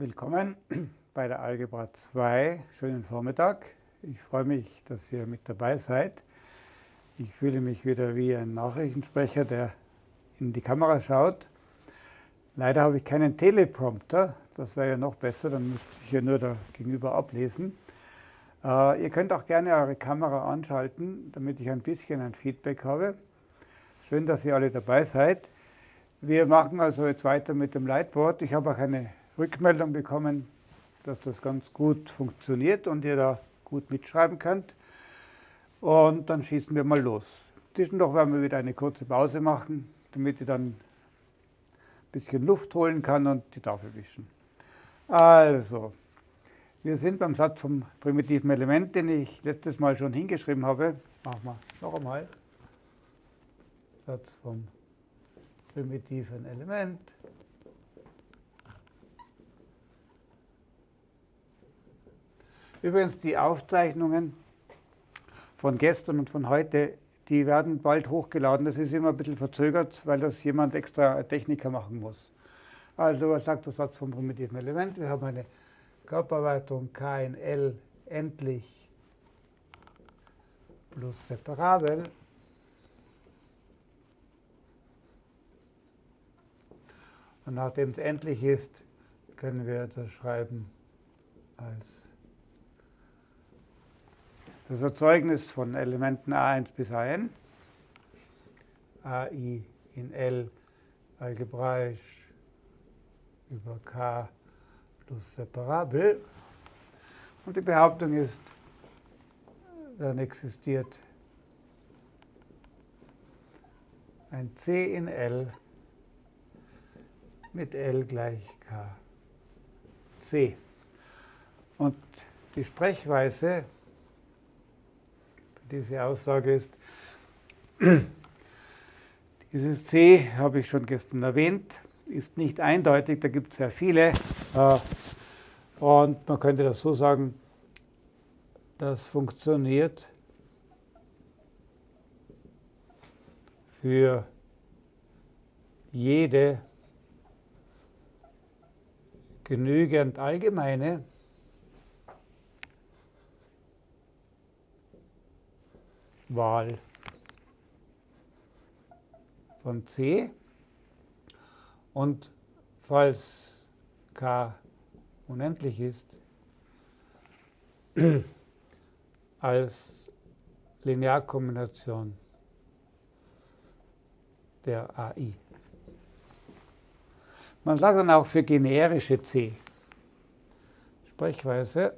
Willkommen bei der Algebra 2. Schönen Vormittag. Ich freue mich, dass ihr mit dabei seid. Ich fühle mich wieder wie ein Nachrichtensprecher, der in die Kamera schaut. Leider habe ich keinen Teleprompter. Das wäre ja noch besser, dann müsste ich ja nur da gegenüber ablesen. Äh, ihr könnt auch gerne eure Kamera anschalten, damit ich ein bisschen ein Feedback habe. Schön, dass ihr alle dabei seid. Wir machen also jetzt weiter mit dem Lightboard. Ich habe auch eine Rückmeldung bekommen, dass das ganz gut funktioniert und ihr da gut mitschreiben könnt. Und dann schießen wir mal los. Zwischendurch werden wir wieder eine kurze Pause machen, damit ihr dann ein bisschen Luft holen kann und die Tafel wischen. Also, wir sind beim Satz vom primitiven Element, den ich letztes Mal schon hingeschrieben habe. Machen wir noch einmal. Satz vom primitiven Element. Übrigens, die Aufzeichnungen von gestern und von heute, die werden bald hochgeladen. Das ist immer ein bisschen verzögert, weil das jemand extra Techniker machen muss. Also, was sagt der Satz vom primitiven Element? Wir haben eine Körperweitung K in L endlich plus separabel. Und nachdem es endlich ist, können wir das schreiben als das Erzeugnis von Elementen a1 bis an, ai in L algebraisch über k plus separabel. Und die Behauptung ist, dann existiert ein C in L mit L gleich k C. Und die Sprechweise diese Aussage ist, dieses C, habe ich schon gestern erwähnt, ist nicht eindeutig, da gibt es sehr viele. Äh, und man könnte das so sagen, das funktioniert für jede genügend allgemeine Wahl von C. Und falls k unendlich ist, als Linearkombination der AI. Man sagt dann auch für generische C. Sprechweise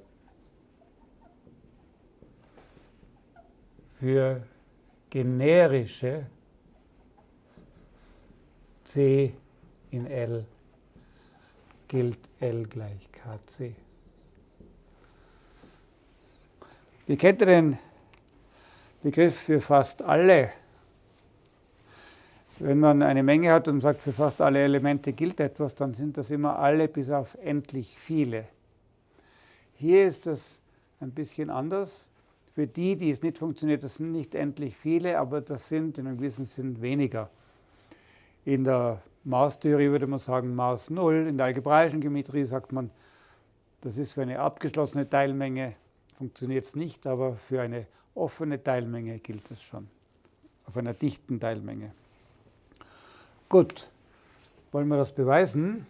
für generische C in L gilt L gleich KC. Wie kennt den Begriff für fast alle? Wenn man eine Menge hat und sagt, für fast alle Elemente gilt etwas, dann sind das immer alle bis auf endlich viele. Hier ist das ein bisschen anders. Für die, die es nicht funktioniert, das sind nicht endlich viele, aber das sind in einem gewissen Sinn weniger. In der Maßtheorie würde man sagen Maß 0. In der algebraischen Geometrie sagt man, das ist für eine abgeschlossene Teilmenge, funktioniert es nicht, aber für eine offene Teilmenge gilt es schon. Auf einer dichten Teilmenge. Gut, wollen wir das beweisen?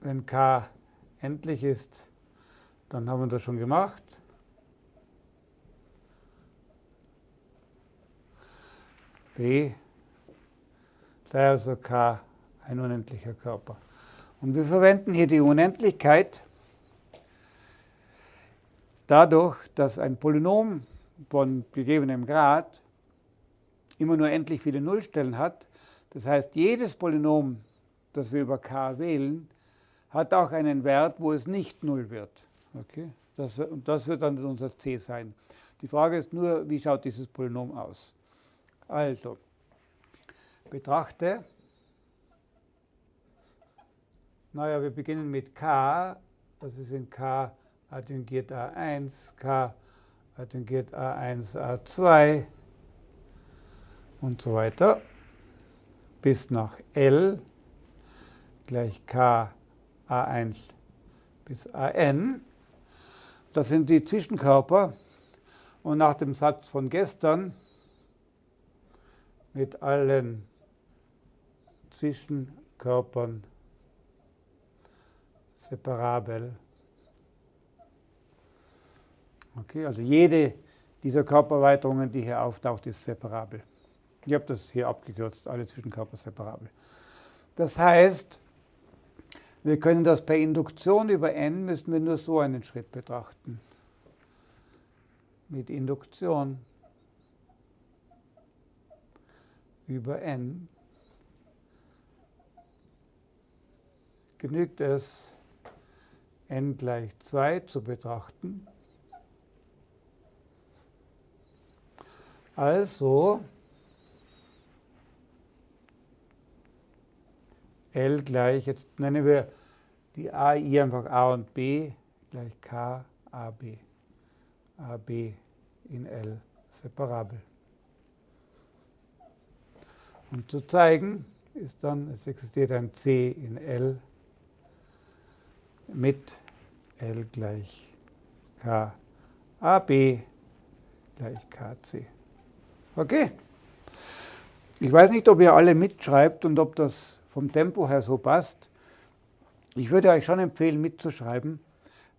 Wenn k endlich ist, dann haben wir das schon gemacht. B sei also k ein unendlicher Körper. Und wir verwenden hier die Unendlichkeit dadurch, dass ein Polynom von gegebenem Grad immer nur endlich viele Nullstellen hat. Das heißt, jedes Polynom, das wir über k wählen, hat auch einen Wert, wo es nicht 0 wird. Okay? Das, und das wird dann unser c sein. Die Frage ist nur, wie schaut dieses Polynom aus? Also, betrachte, naja, wir beginnen mit k, das ist in k adjungiert a1, k adjungiert a1, a2, und so weiter bis nach L gleich K A1 bis AN. Das sind die Zwischenkörper. Und nach dem Satz von gestern mit allen Zwischenkörpern separabel. Okay, also jede dieser Körpererweiterungen, die hier auftaucht, ist separabel. Ich habe das hier abgekürzt, alle Zwischenkörper separabel. Das heißt, wir können das per Induktion über n, müssen wir nur so einen Schritt betrachten. Mit Induktion über n genügt es, n gleich 2 zu betrachten. Also L gleich, jetzt nennen wir die AI einfach A und B gleich K, AB. AB in L separabel. Um zu zeigen, ist dann, es existiert ein C in L mit L gleich K, AB gleich KC. Okay? Ich weiß nicht, ob ihr alle mitschreibt und ob das vom Tempo her so passt. Ich würde euch schon empfehlen, mitzuschreiben,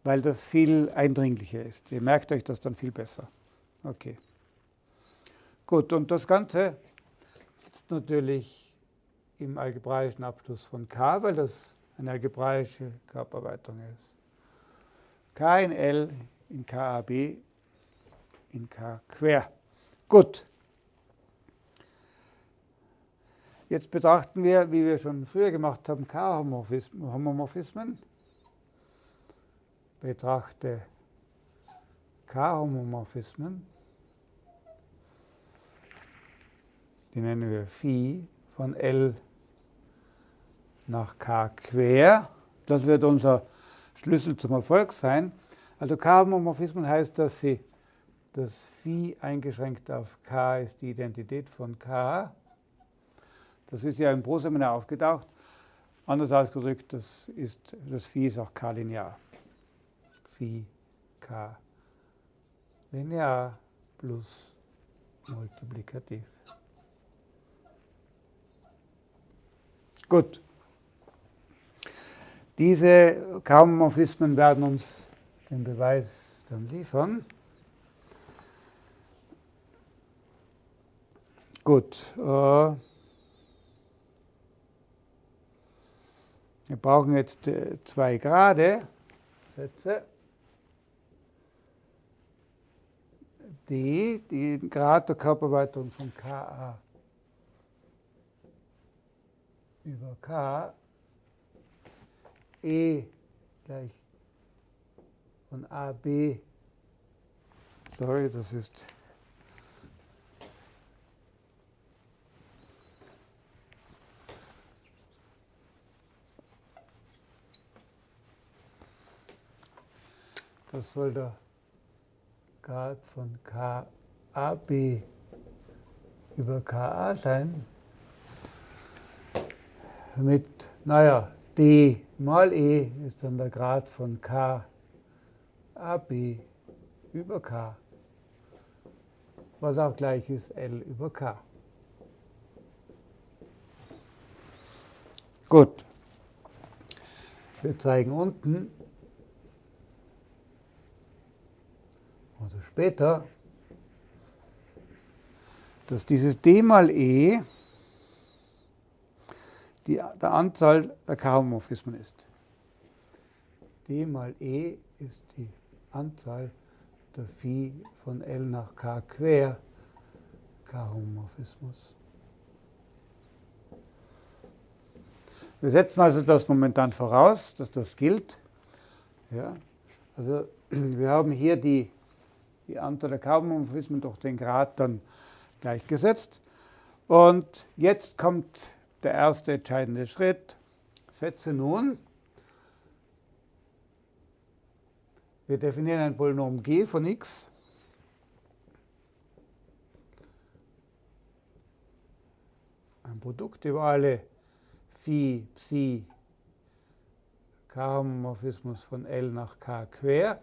weil das viel eindringlicher ist. Ihr merkt euch das dann viel besser. Okay. Gut, und das Ganze ist natürlich im algebraischen Abschluss von K, weil das eine algebraische Körpererweiterung ist. K in L in KAB in K quer. Gut. Jetzt betrachten wir, wie wir schon früher gemacht haben, K-Homomorphismen. Betrachte K-Homomorphismen. Die nennen wir Phi von L nach K quer. Das wird unser Schlüssel zum Erfolg sein. Also K-Homomorphismen heißt, dass sie das Phi eingeschränkt auf K ist die Identität von K das ist ja im Proseminar aufgetaucht. Anders ausgedrückt, das, ist, das Phi ist auch k-linear. Phi k linear plus multiplikativ. Gut. Diese Kaumorphismen werden uns den Beweis dann liefern. Gut. Äh, Wir brauchen jetzt äh, zwei gerade Sätze. Die, die Grad der Körperweitung von Ka über K. E gleich von AB, sorry, das ist Das soll der Grad von KAB über KA sein. Mit, naja, D mal E ist dann der Grad von KAB über K, was auch gleich ist L über K. Gut. Wir zeigen unten, oder später, dass dieses d mal e die, der Anzahl der K-Homomorphismen ist. d mal e ist die Anzahl der Phi von L nach K quer K-Homomorphismus. Wir setzen also das momentan voraus, dass das gilt. Ja, also wir haben hier die die Anzahl der Kaubmorphismen durch den Grad dann gleichgesetzt. Und jetzt kommt der erste entscheidende Schritt. Setze nun. Wir definieren ein Polynom g von x. ein Produkt über alle Phi, Psi, K-Homomorphismus von L nach K quer,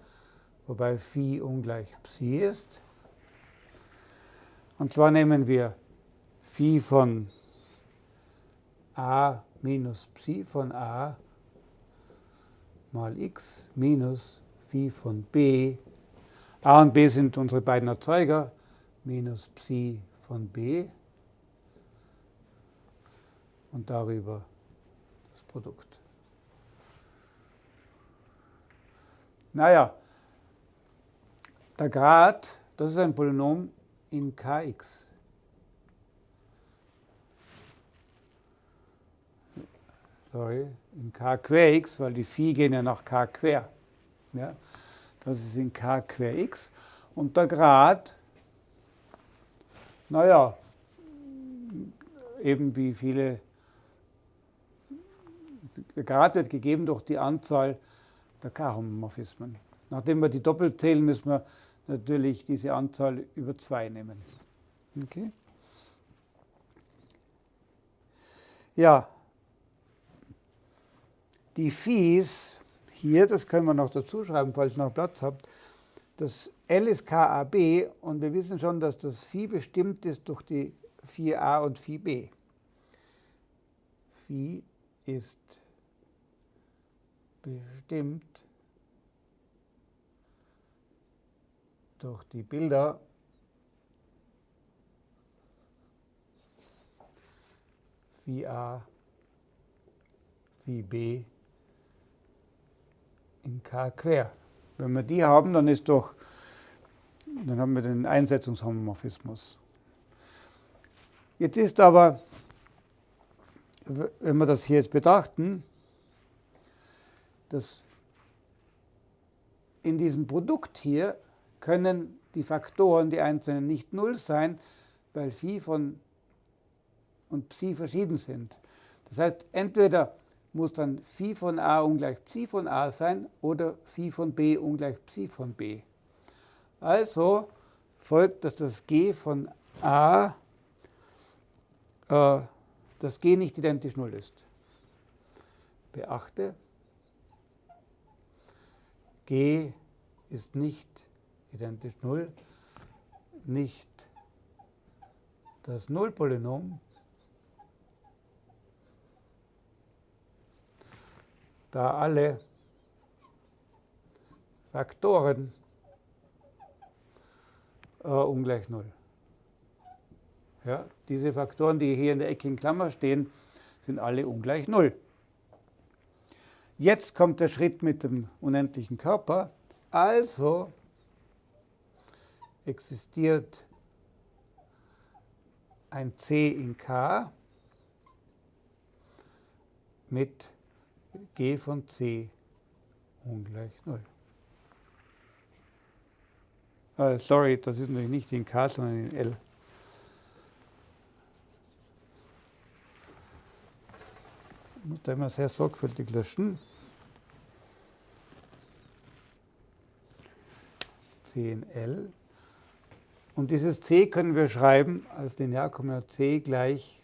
wobei Phi ungleich Psi ist. Und zwar nehmen wir Phi von a minus Psi von a mal x minus Phi von b. a und b sind unsere beiden Erzeuger, minus Psi von b und darüber das Produkt. Naja, der Grad, das ist ein Polynom in Kx. Sorry, in K quer x, weil die Phi gehen ja nach K quer. Ja, das ist in K quer x. Und der Grad, naja, eben wie viele, der Grad wird gegeben durch die Anzahl der K-Homomorphismen. Nachdem wir die doppelt zählen, müssen wir natürlich diese Anzahl über 2 nehmen. Okay? Ja, die Phis hier, das können wir noch dazu schreiben, falls ihr noch Platz habt, das L ist KAB und wir wissen schon, dass das Phi bestimmt ist durch die Phi A und Phi B. Phi ist bestimmt durch die Bilder Phi A, Phi B in K quer. Wenn wir die haben, dann ist doch, dann haben wir den Einsetzungshomomorphismus. Jetzt ist aber, wenn wir das hier jetzt betrachten, dass in diesem Produkt hier können die Faktoren, die einzelnen, nicht null sein, weil Phi von und Psi verschieden sind. Das heißt, entweder muss dann Phi von a ungleich Psi von a sein oder Phi von b ungleich Psi von b. Also folgt, dass das g von a, äh, das g nicht identisch 0 ist. Beachte, g ist nicht identisch 0, nicht das Nullpolynom, da alle Faktoren äh, ungleich 0. Ja, diese Faktoren, die hier in der eckigen Klammer stehen, sind alle ungleich 0. Jetzt kommt der Schritt mit dem unendlichen Körper. Also existiert ein C in K mit G von C ungleich 0. Uh, sorry, das ist natürlich nicht in K, sondern in L. Muss da immer sehr sorgfältig löschen. C in L. Und dieses C können wir schreiben als Linearkombination C gleich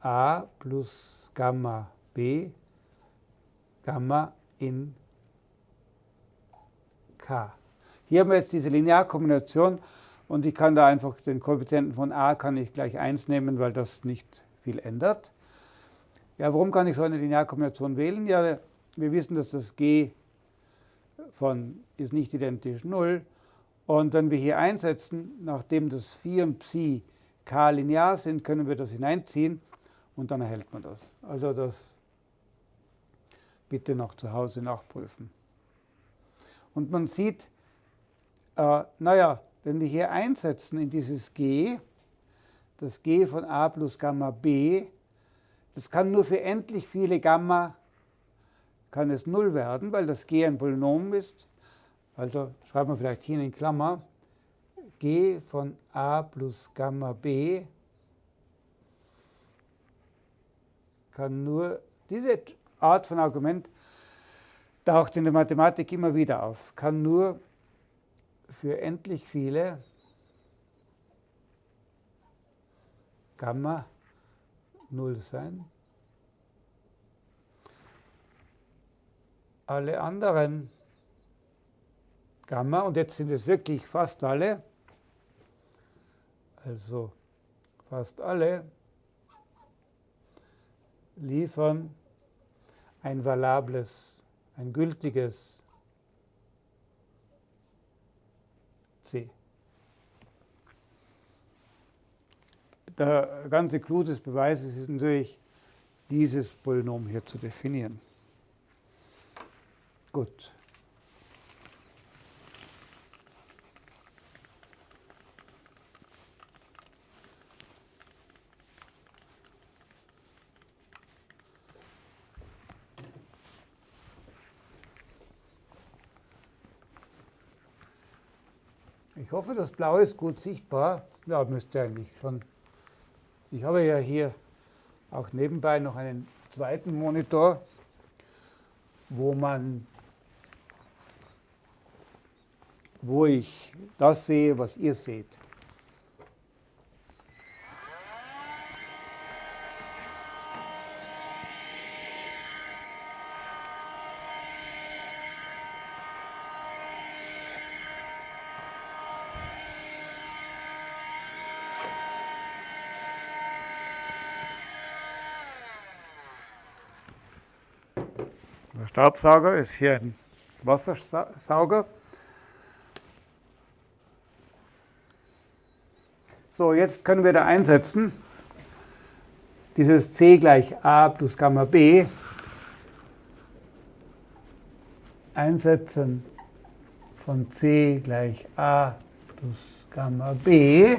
A plus Gamma B Gamma in K. Hier haben wir jetzt diese Linearkombination und ich kann da einfach den Koeffizienten von a kann ich gleich 1 nehmen, weil das nicht viel ändert. Ja, warum kann ich so eine Linearkombination wählen? Ja, wir wissen, dass das g von ist nicht identisch 0. Und wenn wir hier einsetzen, nachdem das Phi und Psi k linear sind, können wir das hineinziehen und dann erhält man das. Also das bitte noch zu Hause nachprüfen. Und man sieht, äh, naja, wenn wir hier einsetzen in dieses g, das g von a plus Gamma b, das kann nur für endlich viele Gamma, kann es 0 werden, weil das g ein Polynom ist. Also schreiben wir vielleicht hier in Klammer, g von a plus Gamma b kann nur, diese Art von Argument taucht in der Mathematik immer wieder auf, kann nur für endlich viele Gamma 0 sein. Alle anderen Gamma, und jetzt sind es wirklich fast alle, also fast alle, liefern ein valables, ein gültiges C. Der ganze Clou des Beweises ist natürlich, dieses Polynom hier zu definieren. Gut. Ich hoffe, das Blau ist gut sichtbar. Ja, müsste eigentlich schon. Ich habe ja hier auch nebenbei noch einen zweiten Monitor, wo man wo ich das sehe, was ihr seht. Staubsauger ist hier ein Wassersauger. So, jetzt können wir da einsetzen. Dieses C gleich A plus Gamma B. Einsetzen von C gleich A plus Gamma B.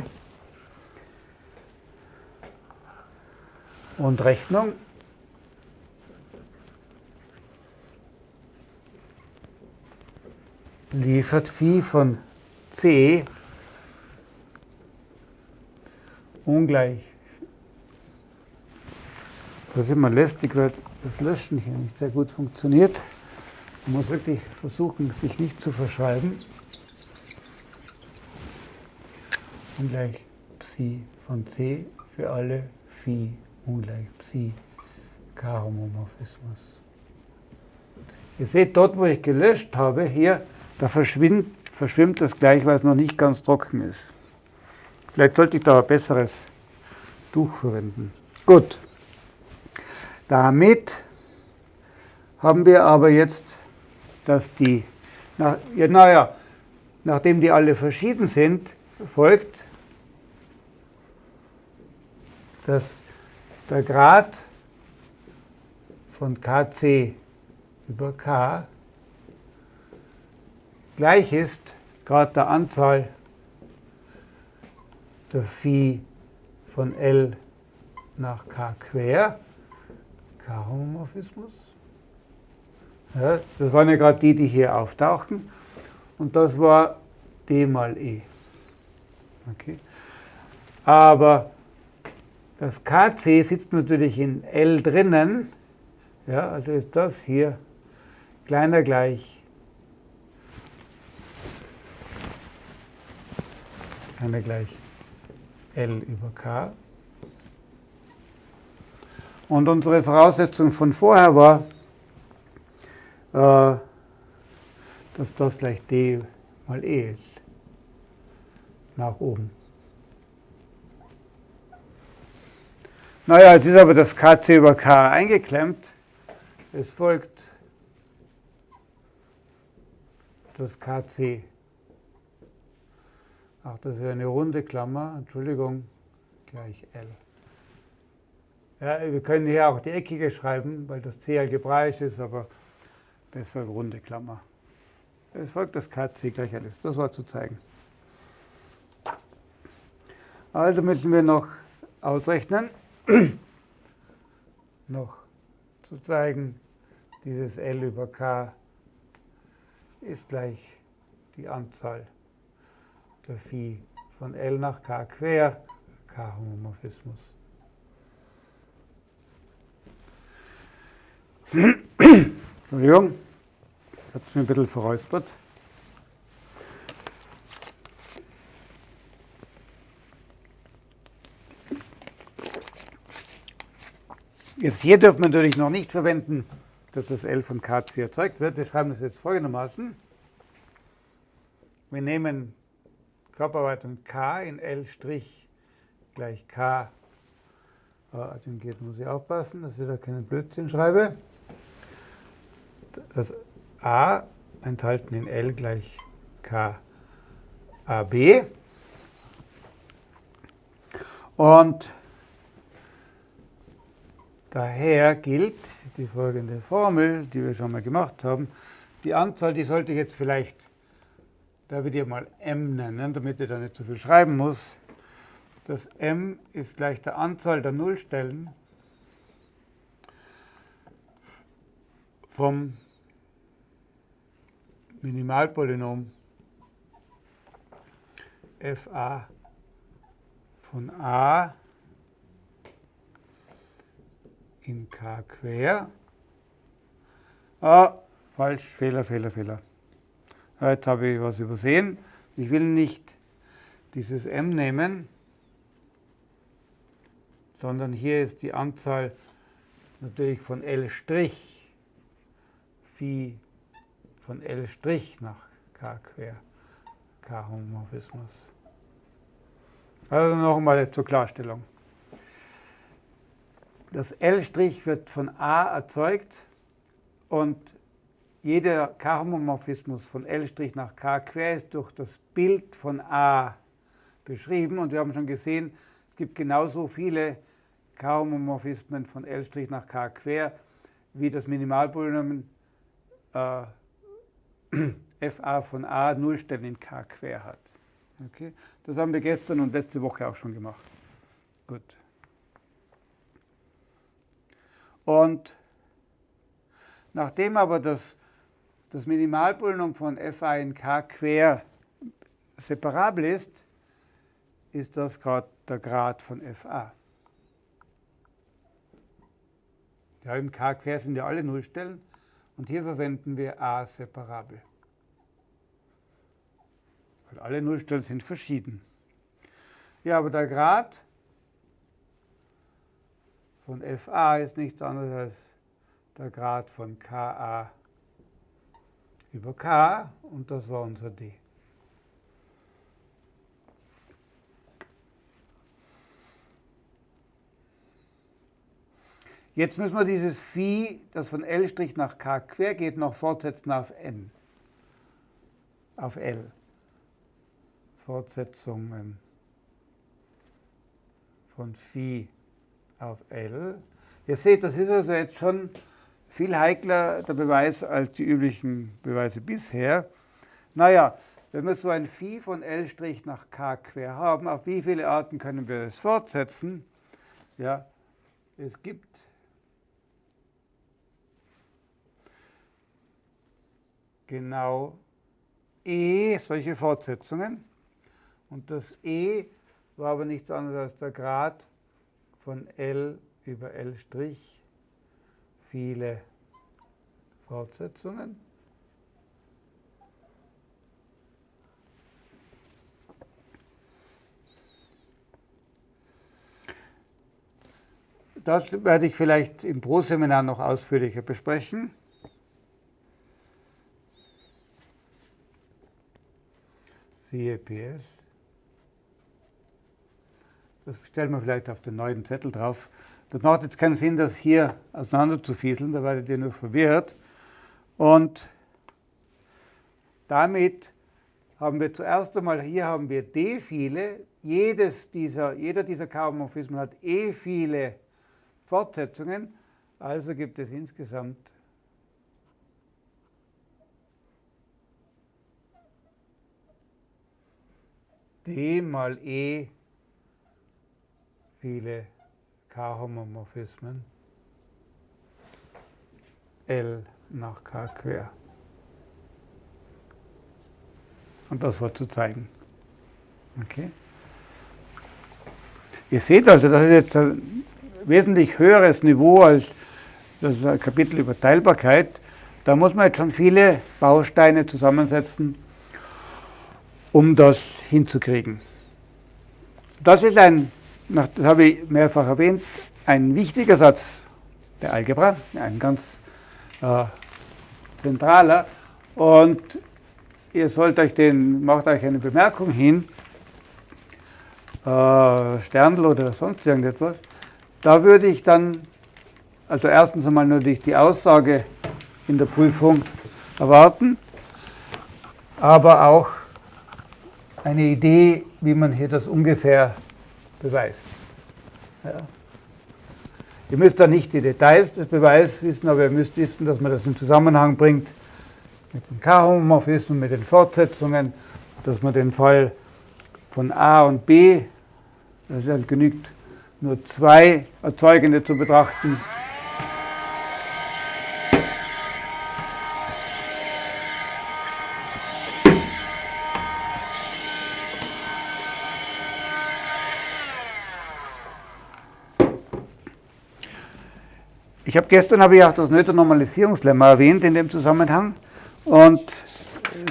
Und Rechnung. Liefert Phi von C ungleich. Das ist immer lästig, weil das Löschen hier nicht sehr gut funktioniert. Man muss wirklich versuchen, sich nicht zu verschreiben. Ungleich Psi von C für alle Phi ungleich Psi K-Homomorphismus. Ihr seht dort, wo ich gelöscht habe, hier da verschwimmt, verschwimmt das gleich, weil es noch nicht ganz trocken ist. Vielleicht sollte ich da ein besseres Tuch verwenden. Gut. Damit haben wir aber jetzt, dass die, nach, ja, naja, nachdem die alle verschieden sind, folgt, dass der Grad von kc über k gleich ist Grad der Anzahl der Phi von L nach K quer, K-Homomorphismus. Ja, das waren ja gerade die, die hier auftauchten. Und das war D mal E. Okay. Aber das KC sitzt natürlich in L drinnen. Ja, also ist das hier kleiner gleich wir gleich L über K. Und unsere Voraussetzung von vorher war, äh, dass das gleich D mal E ist. Nach oben. Naja, jetzt ist aber das KC über K eingeklemmt. Es folgt das KC Ach, das ist eine runde Klammer, Entschuldigung, gleich L. Ja, wir können hier auch die eckige schreiben, weil das C algebraisch ist, aber besser runde Klammer. Es folgt das KC gleich L Das war zu zeigen. Also müssen wir noch ausrechnen, noch zu zeigen, dieses L über K ist gleich die Anzahl der Phi von L nach K quer, K-Homomorphismus. Entschuldigung, ich habe es mir ein bisschen verräuspert. Jetzt hier dürfen wir natürlich noch nicht verwenden, dass das L von KC erzeugt wird. Wir schreiben das jetzt folgendermaßen. Wir nehmen Körperarbeitung K in L' gleich K. Den geht, muss ich aufpassen, dass ich da keinen Blödsinn schreibe. Das A enthalten in L gleich K AB. Und daher gilt die folgende Formel, die wir schon mal gemacht haben. Die Anzahl, die sollte ich jetzt vielleicht, da wir die mal m nennen, damit ich da nicht zu viel schreiben muss. Das m ist gleich der Anzahl der Nullstellen vom Minimalpolynom fa von a in k quer. Ah, falsch, Fehler, Fehler, Fehler. Jetzt habe ich was übersehen. Ich will nicht dieses m nehmen, sondern hier ist die Anzahl natürlich von L' Phi von L' nach K quer, K-Homomorphismus. Also nochmal zur Klarstellung. Das L' wird von A erzeugt und jeder K-Homomorphismus von L' nach K quer ist durch das Bild von A beschrieben. Und wir haben schon gesehen, es gibt genauso viele K-Homomorphismen von L' nach K quer, wie das Minimalpolynom äh, fa von a Nullstellen in K quer hat. Okay? Das haben wir gestern und letzte Woche auch schon gemacht. Gut. Und nachdem aber das, das Minimalpolynom von fa in K quer separabel ist, ist das gerade der Grad von fa. Ja, im K quer sind ja alle Nullstellen und hier verwenden wir a separabel. Weil alle Nullstellen sind verschieden. Ja, aber der Grad von fa ist nichts anderes als der Grad von ka über k und das war unser d. Jetzt müssen wir dieses Phi, das von L' nach K quer geht, noch fortsetzen auf N. Auf L. Fortsetzungen von Phi auf L. Ihr seht, das ist also jetzt schon viel heikler der Beweis als die üblichen Beweise bisher. Naja, wenn wir so ein Phi von L' nach K quer haben, auf wie viele Arten können wir es fortsetzen? Ja, es gibt genau E solche Fortsetzungen. Und das E war aber nichts anderes als der Grad von L über L', viele Fortsetzungen. Das werde ich vielleicht im Pro-Seminar noch ausführlicher besprechen. siehe PS. Das stellen wir vielleicht auf den neuen Zettel drauf. Das macht jetzt keinen Sinn, das hier auseinander zu fieseln, da werdet ihr nur verwirrt. Und damit haben wir zuerst einmal, hier haben wir d viele, jedes dieser, jeder dieser Chaomorphismen hat e viele Fortsetzungen, also gibt es insgesamt d mal e viele K-Homomorphismen L nach K quer. Und das war zu zeigen. Okay. Ihr seht also, das ist jetzt ein wesentlich höheres Niveau als das Kapitel über Teilbarkeit. Da muss man jetzt schon viele Bausteine zusammensetzen, um das hinzukriegen. Das ist ein, das habe ich mehrfach erwähnt, ein wichtiger Satz der Algebra, ein ganz äh, zentraler. Und ihr sollt euch den, macht euch eine Bemerkung hin, äh, Sterndl oder sonst irgendetwas. Da würde ich dann, also erstens einmal natürlich die Aussage in der Prüfung erwarten, aber auch eine Idee, wie man hier das ungefähr beweist. Ja. Ihr müsst da nicht die Details des Beweises wissen, aber ihr müsst wissen, dass man das in Zusammenhang bringt mit den K-Homomorphismen, mit den Fortsetzungen, dass man den Fall von A und B, es halt genügt nur zwei Erzeugende zu betrachten, Ich habe gestern habe ich auch das Noether-Normalisierungslemma erwähnt in dem Zusammenhang und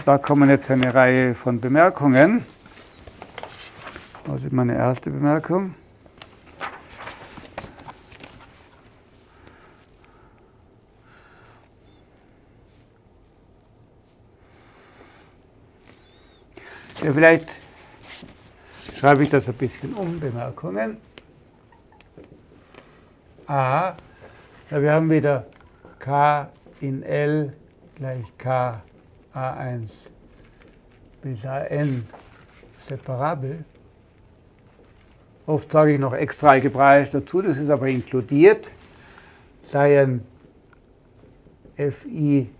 da kommen jetzt eine Reihe von Bemerkungen. Das ist meine erste Bemerkung. Ja, vielleicht schreibe ich das ein bisschen um, Bemerkungen. A ja, wir haben wieder k in L gleich k a1 bis an separabel. Oft sage ich noch extra algebraisch dazu, das ist aber inkludiert. Seien fi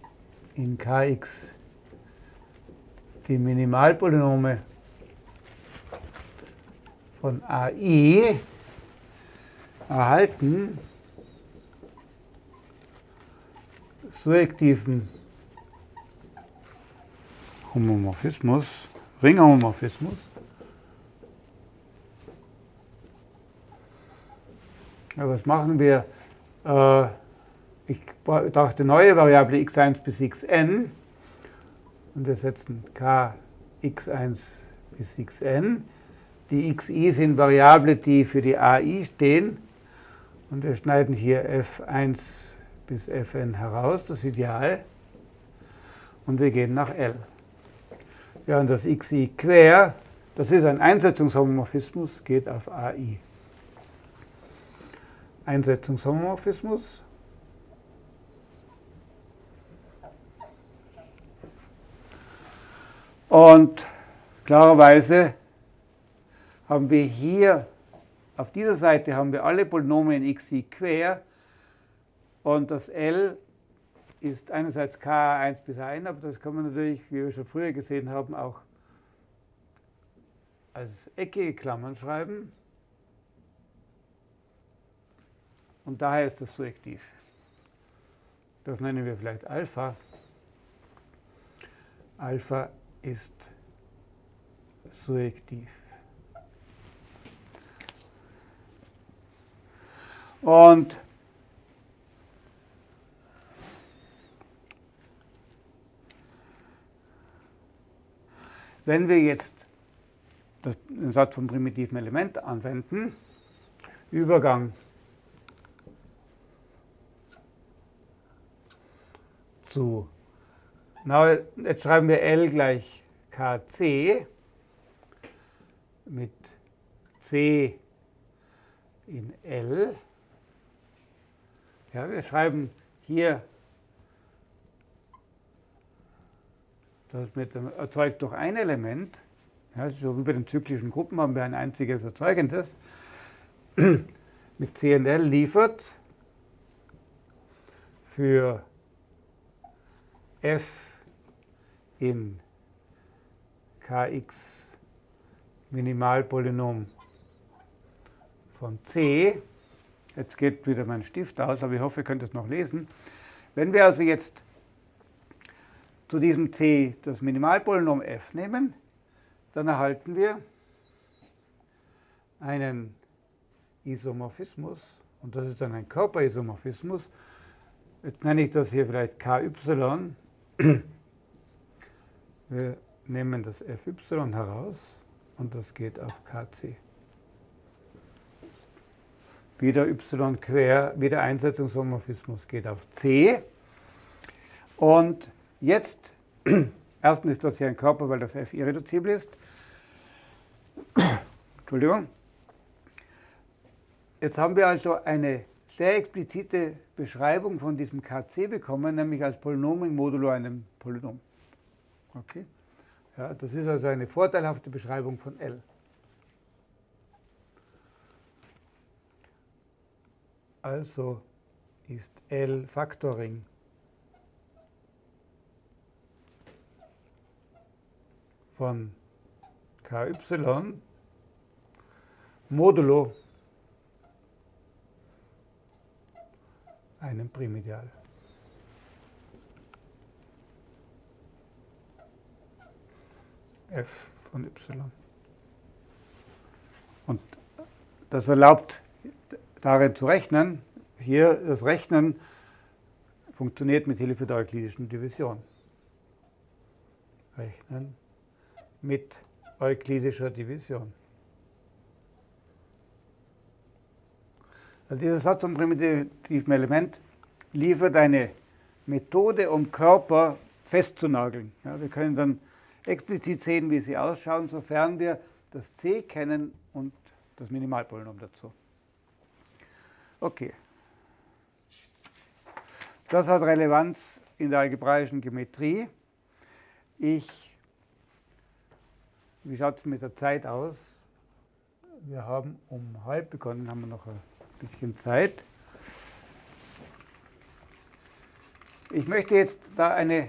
in kx die Minimalpolynome von ai erhalten, surjektiven Homomorphismus, Ringhomomorphismus, ja, was machen wir? Äh, ich dachte neue Variable x1 bis xn und wir setzen k x1 bis xn. Die xi sind Variablen, die für die ai stehen und wir schneiden hier f1 bis Fn heraus, das Ideal, und wir gehen nach L. Ja, und das xi quer, das ist ein Einsetzungshomomorphismus, geht auf AI. Einsetzungshomomorphismus. Und klarerweise haben wir hier, auf dieser Seite haben wir alle Polynome in xi quer und das L ist einerseits K1 bis A1, aber das kann man natürlich, wie wir schon früher gesehen haben, auch als eckige Klammern schreiben. Und daher ist das surjektiv. Das nennen wir vielleicht Alpha. Alpha ist surjektiv. Und Wenn wir jetzt den Satz vom primitiven Element anwenden, Übergang zu, na, jetzt schreiben wir L gleich kc mit c in L. Ja, wir schreiben hier Das mit erzeugt durch ein Element, ja, so wie bei den zyklischen Gruppen haben wir ein einziges erzeugendes, mit CNL liefert für f in kx Minimalpolynom von c. Jetzt geht wieder mein Stift aus, aber ich hoffe, ihr könnt es noch lesen. Wenn wir also jetzt zu diesem c das Minimalpolynom f nehmen, dann erhalten wir einen Isomorphismus und das ist dann ein Körperisomorphismus. Jetzt nenne ich das hier vielleicht ky. Wir nehmen das fy heraus und das geht auf kc. wieder y quer, wieder Einsetzungshomorphismus geht auf C. Und jetzt, erstens ist das hier ein Körper, weil das F irreduzibel ist. Entschuldigung. Jetzt haben wir also eine sehr explizite Beschreibung von diesem KC bekommen, nämlich als Polynom in modulo einem Polynom. Okay? Ja, das ist also eine vorteilhafte Beschreibung von L. Also ist L Factoring von KY modulo einem Primideal. f von y. Und das erlaubt darin zu rechnen. Hier das Rechnen funktioniert mit Hilfe der euklidischen Division. Rechnen mit euklidischer Division. Also dieser Satz vom primitiven Element liefert eine Methode, um Körper festzunageln. Ja, wir können dann explizit sehen, wie sie ausschauen, sofern wir das c kennen und das Minimalpolynom dazu. Okay. Das hat Relevanz in der algebraischen Geometrie. Ich, wie schaut es mit der Zeit aus? Wir haben um halb begonnen, haben wir noch ein bisschen Zeit. Ich möchte jetzt da eine,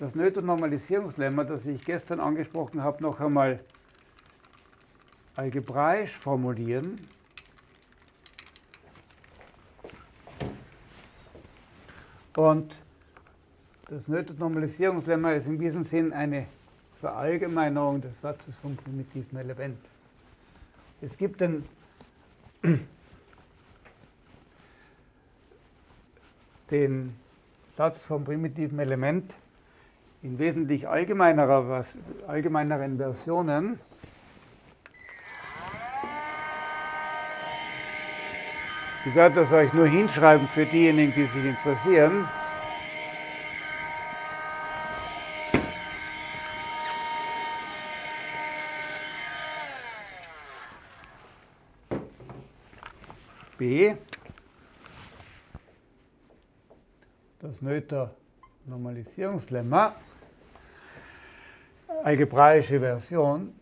das Noether-Normalisierungslemma, das ich gestern angesprochen habe, noch einmal algebraisch formulieren. Und das Noether-Normalisierungslemma ist in diesem Sinn eine Verallgemeinerung des Satzes vom primitiven Element. Es gibt den den Satz vom primitiven Element in wesentlich allgemeinerer, allgemeineren Versionen. Ich werde das euch nur hinschreiben für diejenigen, die sich interessieren. Das Noether Normalisierungslemma, algebraische Version.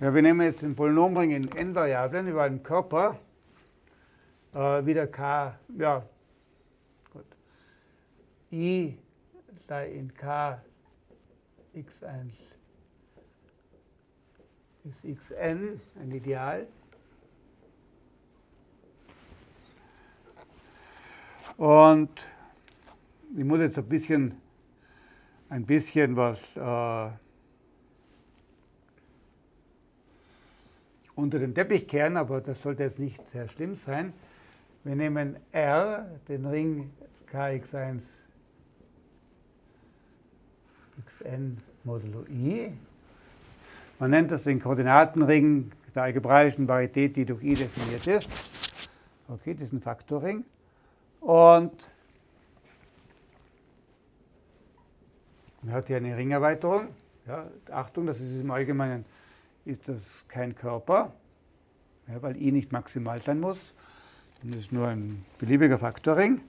Ja, wir nehmen jetzt den Polynomring in n-Variablen über einen Körper, äh, wieder k, ja, gut, i da in k x1 ist xn ein Ideal. Und ich muss jetzt ein bisschen, ein bisschen was äh, unter den Teppich kehren, aber das sollte jetzt nicht sehr schlimm sein. Wir nehmen R, den Ring Kx1 xn modulo i, man nennt das den Koordinatenring der algebraischen Parität, die durch i definiert ist. Okay, diesen Faktorring. Und man hat hier eine Ringerweiterung. Ja, Achtung, das ist im Allgemeinen ist das kein Körper, ja, weil i nicht maximal sein muss. Das ist nur ein beliebiger Faktorring.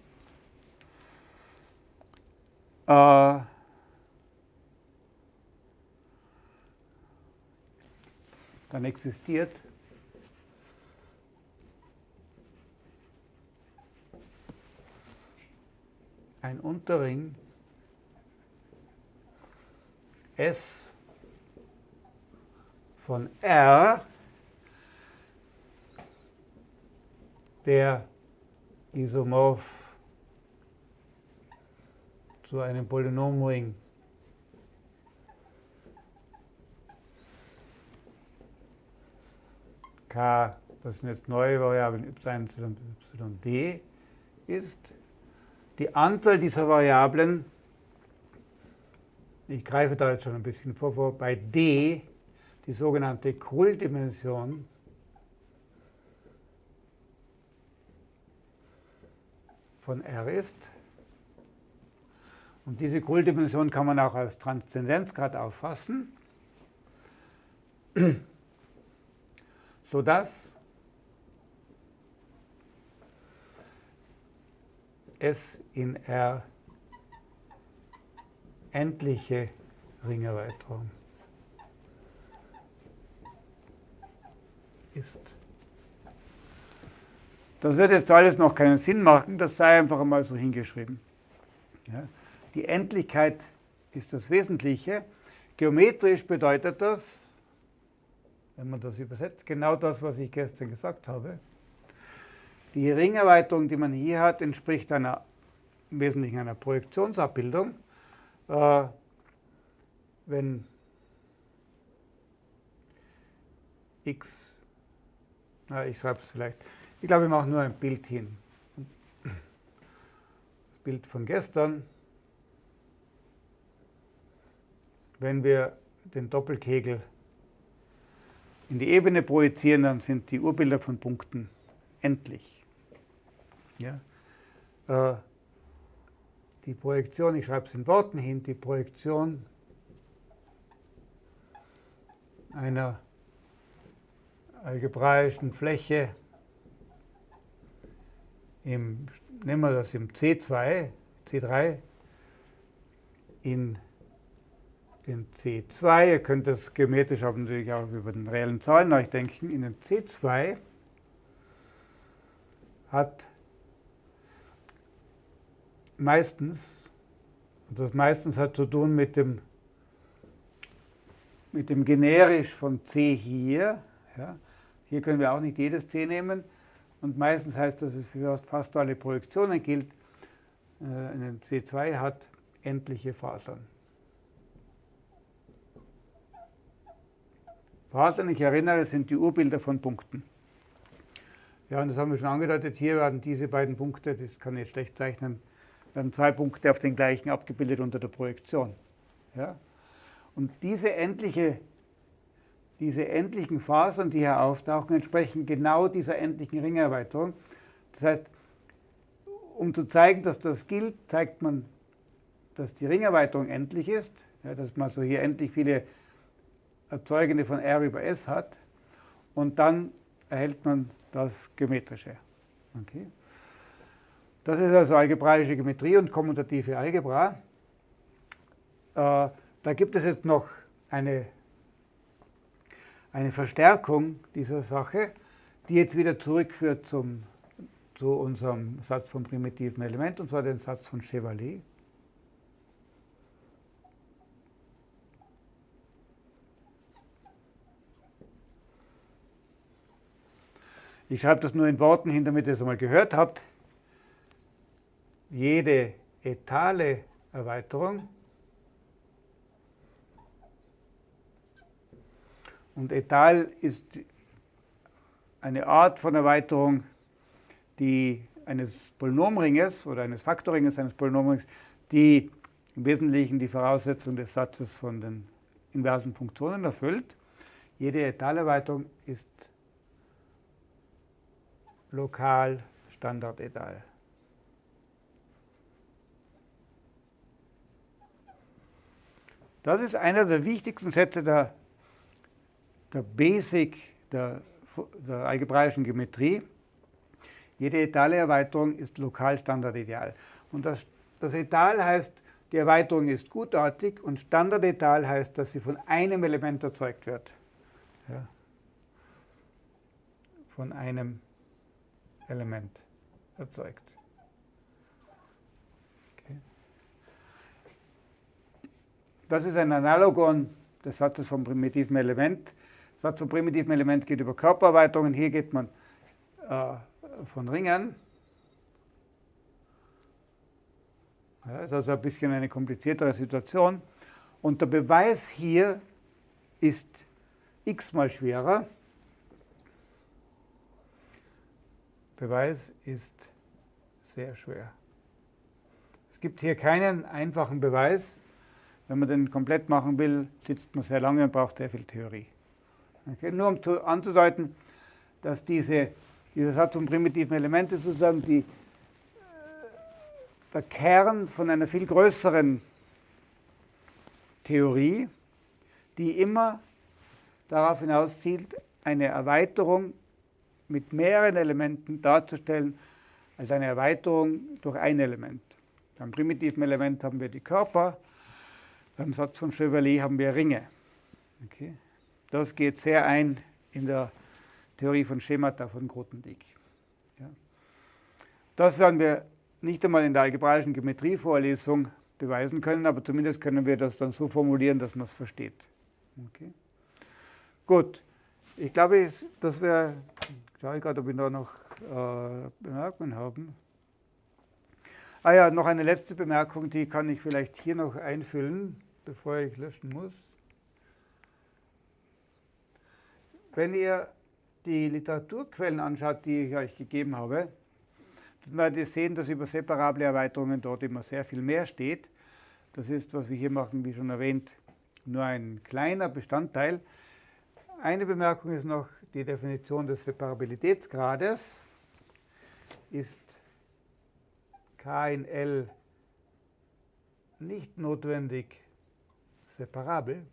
Äh, dann existiert ein Unterring S von R, der isomorph zu einem Polynomring das sind jetzt neue Variablen y, y, y, d, ist die Anzahl dieser Variablen ich greife da jetzt schon ein bisschen vor, vor bei D die sogenannte Krull-Dimension von R ist. Und diese Krull-Dimension kann man auch als Transzendenzgrad auffassen, sodass es in R endliche Ringerweiterung ist. Das wird jetzt alles noch keinen Sinn machen, das sei einfach einmal so hingeschrieben. Ja. Die Endlichkeit ist das Wesentliche. Geometrisch bedeutet das, wenn man das übersetzt, genau das, was ich gestern gesagt habe. Die Ringerweiterung, die man hier hat, entspricht einer, im Wesentlichen einer Projektionsabbildung. Äh, wenn x, na, ich schreibe es vielleicht, ich glaube, ich mache nur ein Bild hin. Das Bild von gestern. Wenn wir den Doppelkegel in die Ebene projizieren, dann sind die Urbilder von Punkten endlich. Ja? Äh, die Projektion, ich schreibe es in Worten hin, die Projektion einer algebraischen Fläche im, nehmen wir das im C2, C3, in den C2, ihr könnt das geometrisch auch natürlich auch über den reellen Zahlen nachdenken, in den C2 hat meistens, und das meistens hat zu tun mit dem, mit dem generisch von C hier, ja, hier können wir auch nicht jedes C nehmen, und meistens heißt das, dass es für fast alle Projektionen gilt, äh, einen C2 hat endliche Fasern. Fasern, ich erinnere, sind die Urbilder von Punkten. Ja, und das haben wir schon angedeutet. Hier werden diese beiden Punkte, das kann ich jetzt schlecht zeichnen, werden zwei Punkte auf den gleichen abgebildet unter der Projektion. Ja? Und diese, endliche, diese endlichen Fasern, die hier auftauchen, entsprechen genau dieser endlichen Ringerweiterung. Das heißt, um zu zeigen, dass das gilt, zeigt man, dass die Ringerweiterung endlich ist, ja, dass man so hier endlich viele Erzeugende von R über S hat und dann erhält man das Geometrische. Okay. Das ist also algebraische Geometrie und kommutative Algebra. Äh, da gibt es jetzt noch eine, eine Verstärkung dieser Sache, die jetzt wieder zurückführt zum, zu unserem Satz vom primitiven Element, und zwar den Satz von Chevalier. Ich schreibe das nur in Worten hin, damit ihr es einmal gehört habt. Jede etale Erweiterung und etal ist eine Art von Erweiterung, die eines Polynomringes oder eines Faktorringes eines Polynomrings, die im Wesentlichen die Voraussetzung des Satzes von den inversen Funktionen erfüllt. Jede Etalerweiterung ist lokal Standardetal. Das ist einer der wichtigsten Sätze der, der Basic der, der algebraischen Geometrie. Jede etale Erweiterung ist lokal Standardideal. Und das, das Etal heißt, die Erweiterung ist gutartig und Standardetal heißt, dass sie von einem Element erzeugt wird. Ja. Von einem Element erzeugt. Okay. Das ist ein Analogon des Satzes vom primitiven Element. Der Satz vom primitiven Element geht über Körpererweiterungen. Hier geht man äh, von Ringen. Ja, ist also ein bisschen eine kompliziertere Situation. Und der Beweis hier ist x-mal schwerer. Beweis ist sehr schwer. Es gibt hier keinen einfachen Beweis. Wenn man den komplett machen will, sitzt man sehr lange und braucht sehr viel Theorie. Okay, nur um zu, anzudeuten, dass diese, dieser Satz von primitiven Elementen sozusagen die, äh, der Kern von einer viel größeren Theorie, die immer darauf hinauszielt, eine Erweiterung mit mehreren Elementen darzustellen, als eine Erweiterung durch ein Element. Beim primitiven Element haben wir die Körper, beim Satz von Chevalier haben wir Ringe. Okay. Das geht sehr ein in der Theorie von Schemata von Grothendieck. Ja. Das werden wir nicht einmal in der algebraischen Geometrievorlesung beweisen können, aber zumindest können wir das dann so formulieren, dass man es versteht. Okay. Gut, ich glaube, das wäre, ich schaue gerade, ob wir da noch äh, Bemerkungen haben. Ah ja, noch eine letzte Bemerkung, die kann ich vielleicht hier noch einfüllen, bevor ich löschen muss. Wenn ihr die Literaturquellen anschaut, die ich euch gegeben habe, dann werdet ihr sehen, dass über separable Erweiterungen dort immer sehr viel mehr steht. Das ist, was wir hier machen, wie schon erwähnt, nur ein kleiner Bestandteil. Eine Bemerkung ist noch die Definition des Separabilitätsgrades. Ist K in L nicht notwendig separabel?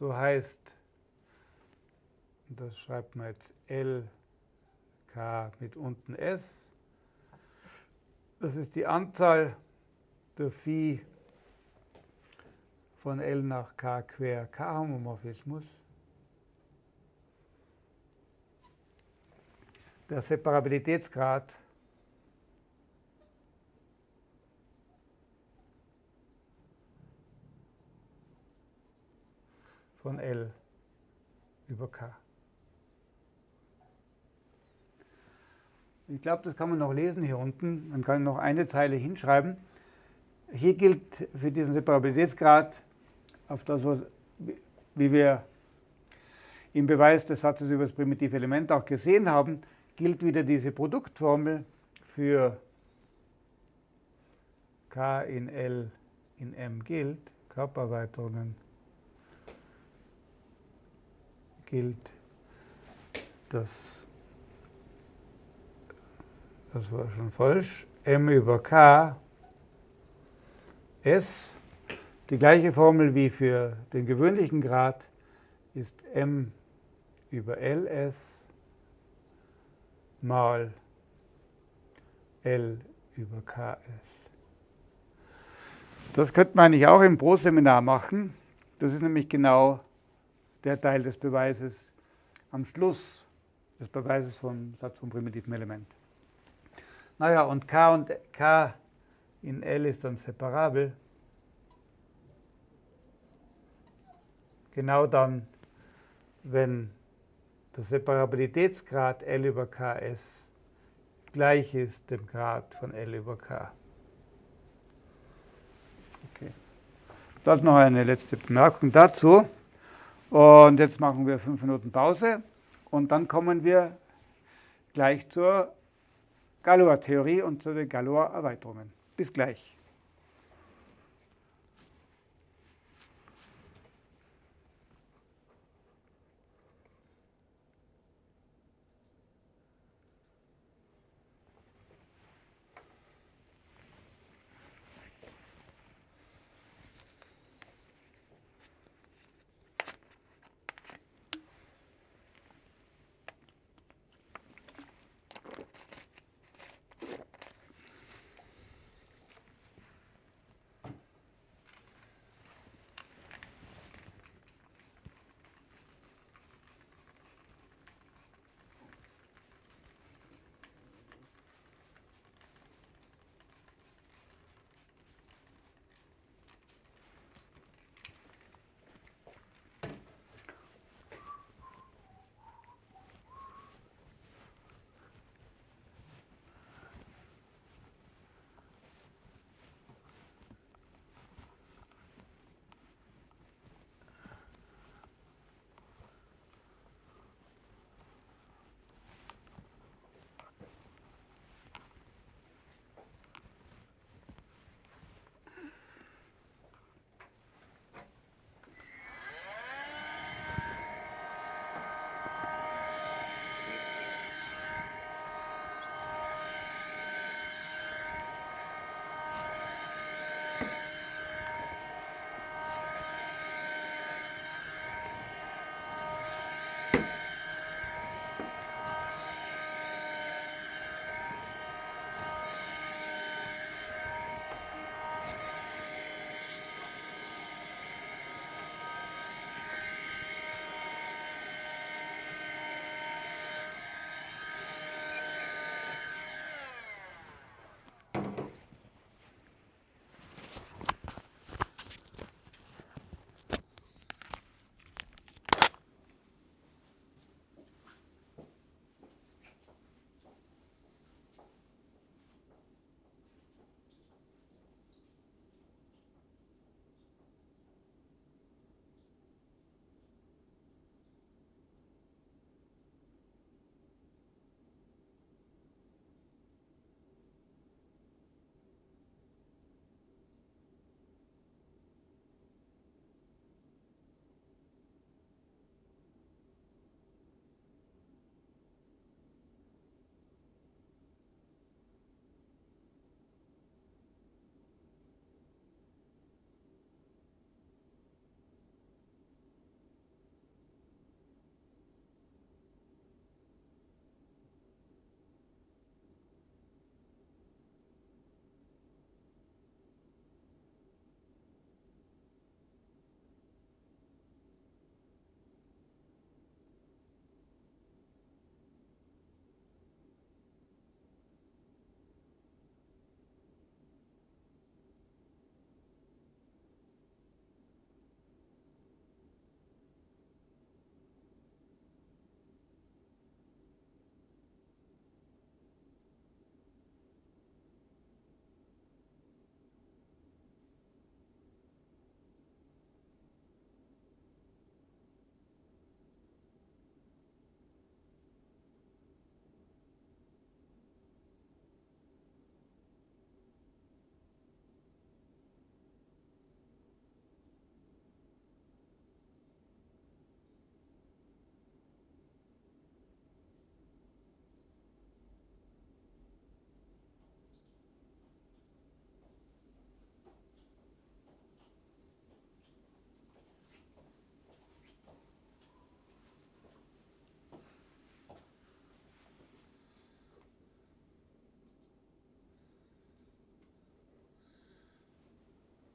So heißt, das schreibt man jetzt L, K mit unten S. Das ist die Anzahl der Phi von L nach K quer K-Homomorphismus. Der Separabilitätsgrad von L über K. Ich glaube, das kann man noch lesen hier unten. Man kann noch eine Zeile hinschreiben. Hier gilt für diesen Separabilitätsgrad, auf das, was, wie wir im Beweis des Satzes über das primitive Element auch gesehen haben, gilt wieder diese Produktformel für K in L in M gilt, Körpererweiterungen gilt, das, das war schon falsch, m über k s, die gleiche Formel wie für den gewöhnlichen Grad, ist m über ls mal L über KS. Das könnte man eigentlich auch im Pro-Seminar machen. Das ist nämlich genau der Teil des Beweises am Schluss des Beweises von Satz von primitiven Element. Naja, und K und K in L ist dann separabel. Genau dann, wenn der Separabilitätsgrad L über Ks gleich ist dem Grad von L über K. Okay. Das noch eine letzte Bemerkung dazu. Und jetzt machen wir fünf Minuten Pause und dann kommen wir gleich zur Galois-Theorie und zu den Galois-Erweiterungen. Bis gleich.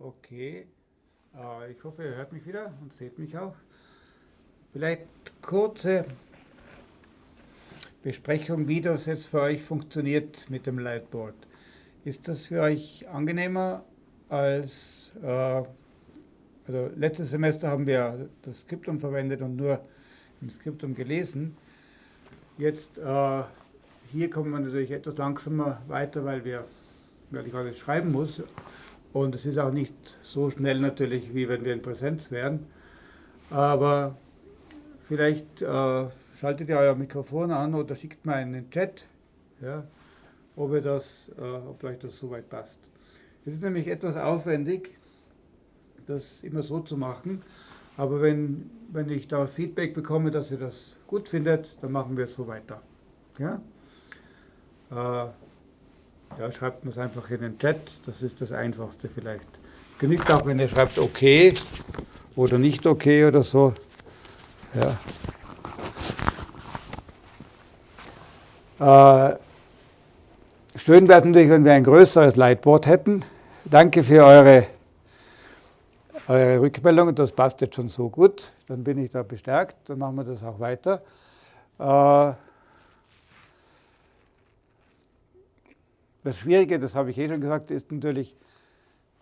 Okay. Äh, ich hoffe, ihr hört mich wieder und seht mich auch. Vielleicht kurze Besprechung, wie das jetzt für euch funktioniert mit dem Lightboard. Ist das für euch angenehmer als, äh, also letztes Semester haben wir das Skriptum verwendet und nur im Skriptum gelesen. Jetzt äh, hier kommen wir natürlich etwas langsamer weiter, weil, wir, weil ich alles schreiben muss. Und es ist auch nicht so schnell natürlich, wie wenn wir in Präsenz wären. Aber vielleicht äh, schaltet ihr euer Mikrofon an oder schickt mal einen Chat, ja, ob, ihr das, äh, ob euch das soweit passt. Es ist nämlich etwas aufwendig, das immer so zu machen, aber wenn, wenn ich da Feedback bekomme, dass ihr das gut findet, dann machen wir es so weiter. Ja? Äh, ja, schreibt mir es einfach in den Chat, das ist das Einfachste vielleicht. Genügt auch, wenn ihr schreibt okay oder nicht okay oder so. Ja. Äh, schön wäre es natürlich, wenn wir ein größeres Lightboard hätten. Danke für eure, eure Rückmeldung, das passt jetzt schon so gut. Dann bin ich da bestärkt, dann machen wir das auch weiter. Äh, das Schwierige, das habe ich eh schon gesagt, ist natürlich,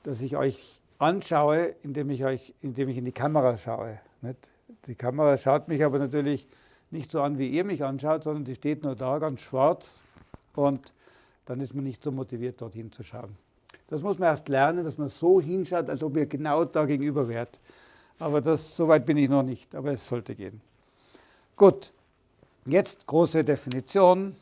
dass ich euch anschaue, indem ich, euch, indem ich in die Kamera schaue. Nicht? Die Kamera schaut mich aber natürlich nicht so an, wie ihr mich anschaut, sondern die steht nur da, ganz schwarz. Und dann ist man nicht so motiviert, dorthin zu schauen. Das muss man erst lernen, dass man so hinschaut, als ob ihr genau da gegenüber wärt. Aber das, so weit bin ich noch nicht, aber es sollte gehen. Gut, jetzt große Definition.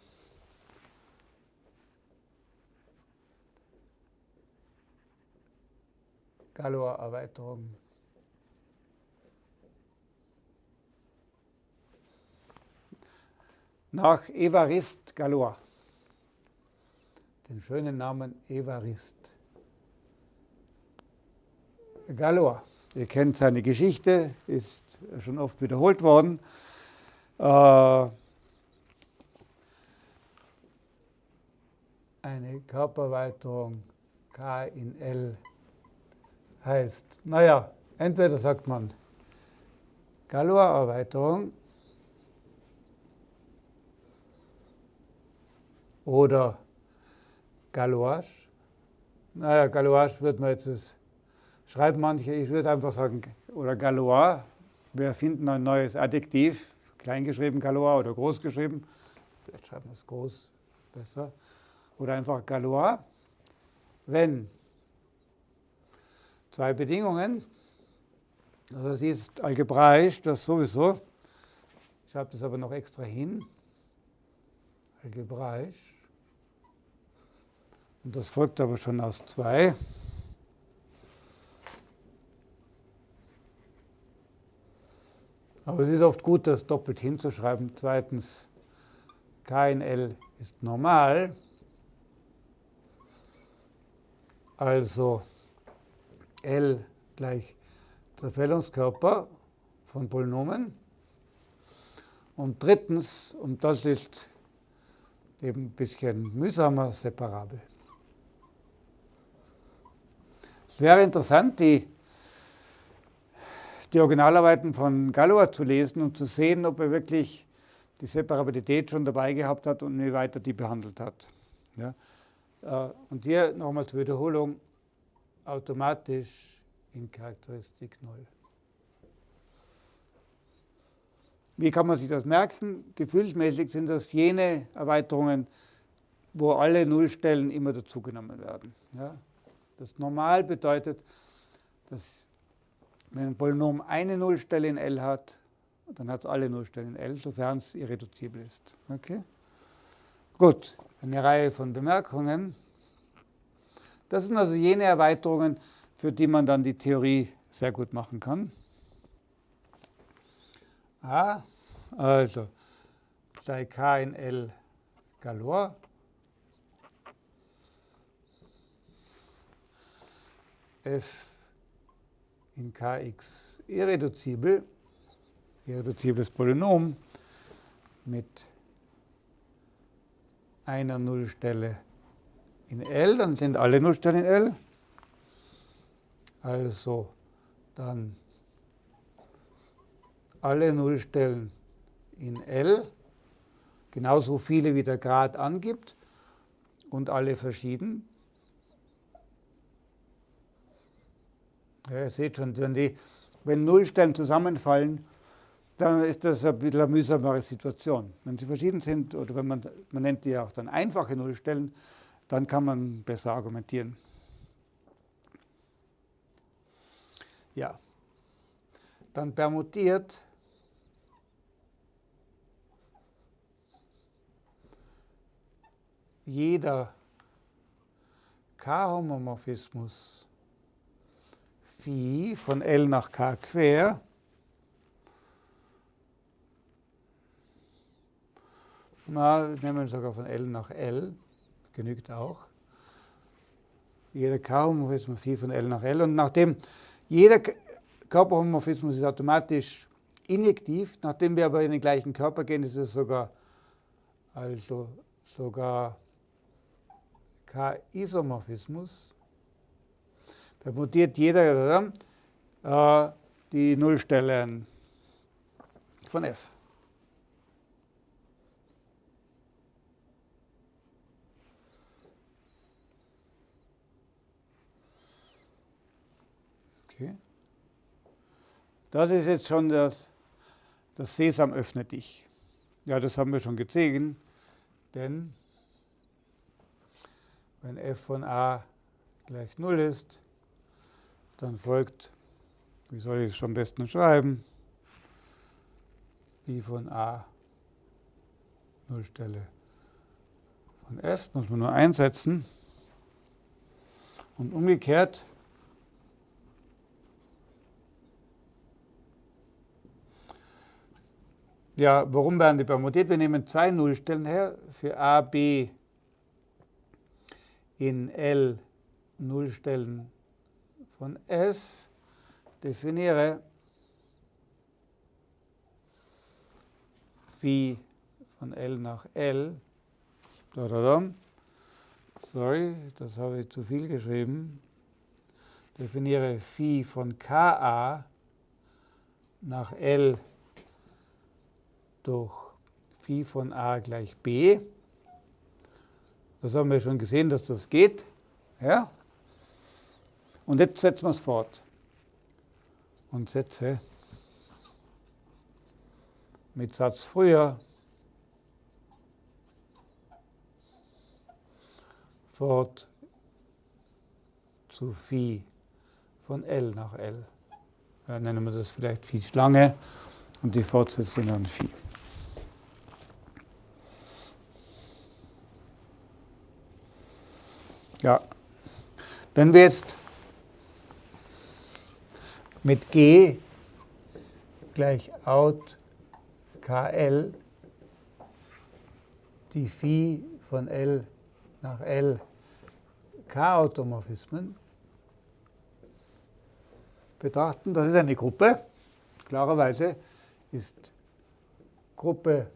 Galois-Erweiterung. nach Evarist Galois. Den schönen Namen Evarist. Galois. Ihr kennt seine Geschichte, ist schon oft wiederholt worden. Äh, eine Körperweiterung K in L heißt, naja, entweder sagt man Galois-Erweiterung oder Galois. Naja, Galois wird man jetzt, das schreiben manche, ich würde einfach sagen, oder Galois. Wir finden ein neues Adjektiv, kleingeschrieben Galois oder großgeschrieben. Vielleicht schreiben wir es groß besser. Oder einfach Galois. Wenn zwei Bedingungen, also das ist algebraisch, das sowieso. Ich schreibe das aber noch extra hin. Algebraisch. Und das folgt aber schon aus 2. Aber es ist oft gut, das doppelt hinzuschreiben. Zweitens, K in L ist normal. Also L gleich Zerfällungskörper von Polynomen. Und drittens, und das ist eben ein bisschen mühsamer, separabel. Es wäre interessant, die, die Originalarbeiten von Galois zu lesen und zu sehen, ob er wirklich die Separabilität schon dabei gehabt hat und wie weit er die behandelt hat. Ja. Äh, und hier nochmal zur Wiederholung, automatisch in Charakteristik 0. Wie kann man sich das merken? Gefühlsmäßig sind das jene Erweiterungen, wo alle Nullstellen immer dazugenommen werden. Ja. Das normal bedeutet, dass wenn ein Polynom eine Nullstelle in L hat, dann hat es alle Nullstellen in L, sofern es irreduzibel ist. Okay? Gut, eine Reihe von Bemerkungen. Das sind also jene Erweiterungen, für die man dann die Theorie sehr gut machen kann. Ah, also sei k in L. Galois. F in kx irreduzibel, irreduzibles Polynom mit einer Nullstelle in L, dann sind alle Nullstellen in L. Also dann alle Nullstellen in L, genauso viele wie der Grad angibt und alle verschieden. Ja, ihr seht schon, wenn, die, wenn Nullstellen zusammenfallen, dann ist das ein bisschen eine mühsamere Situation. Wenn sie verschieden sind, oder wenn man, man nennt die auch dann einfache Nullstellen, dann kann man besser argumentieren. Ja, dann permutiert. Jeder K-Homomorphismus Phi von L nach K quer na, nehmen wir sogar von L nach L, genügt auch. Jeder K-Homomorphismus Phi von L nach L und nachdem jeder Körperhomomorphismus ist automatisch injektiv, nachdem wir aber in den gleichen Körper gehen, ist es sogar also sogar K-Isomorphismus. Da mutiert jeder äh, die Nullstellen von f. Okay. Das ist jetzt schon das, das Sesam öffne dich. Ja, das haben wir schon gesehen, denn wenn f von a gleich 0 ist, dann folgt, wie soll ich es am besten schreiben, b von a Nullstelle von f, muss man nur einsetzen. Und umgekehrt, ja, warum werden die permutiert? Wir nehmen zwei Nullstellen her für a, b in L Nullstellen von f definiere phi von L nach L. Sorry, das habe ich zu viel geschrieben. Definiere phi von Ka nach L durch phi von a gleich b. Das haben wir schon gesehen, dass das geht. Ja? Und jetzt setzen wir es fort. Und setze mit Satz früher fort zu Phi von L nach L. Ja, nennen wir das vielleicht Phi Schlange und die Fortsetzung an Phi. Ja, wenn wir jetzt mit G gleich out KL die Phi von L nach L K-Automorphismen betrachten, das ist eine Gruppe. Klarerweise ist Gruppe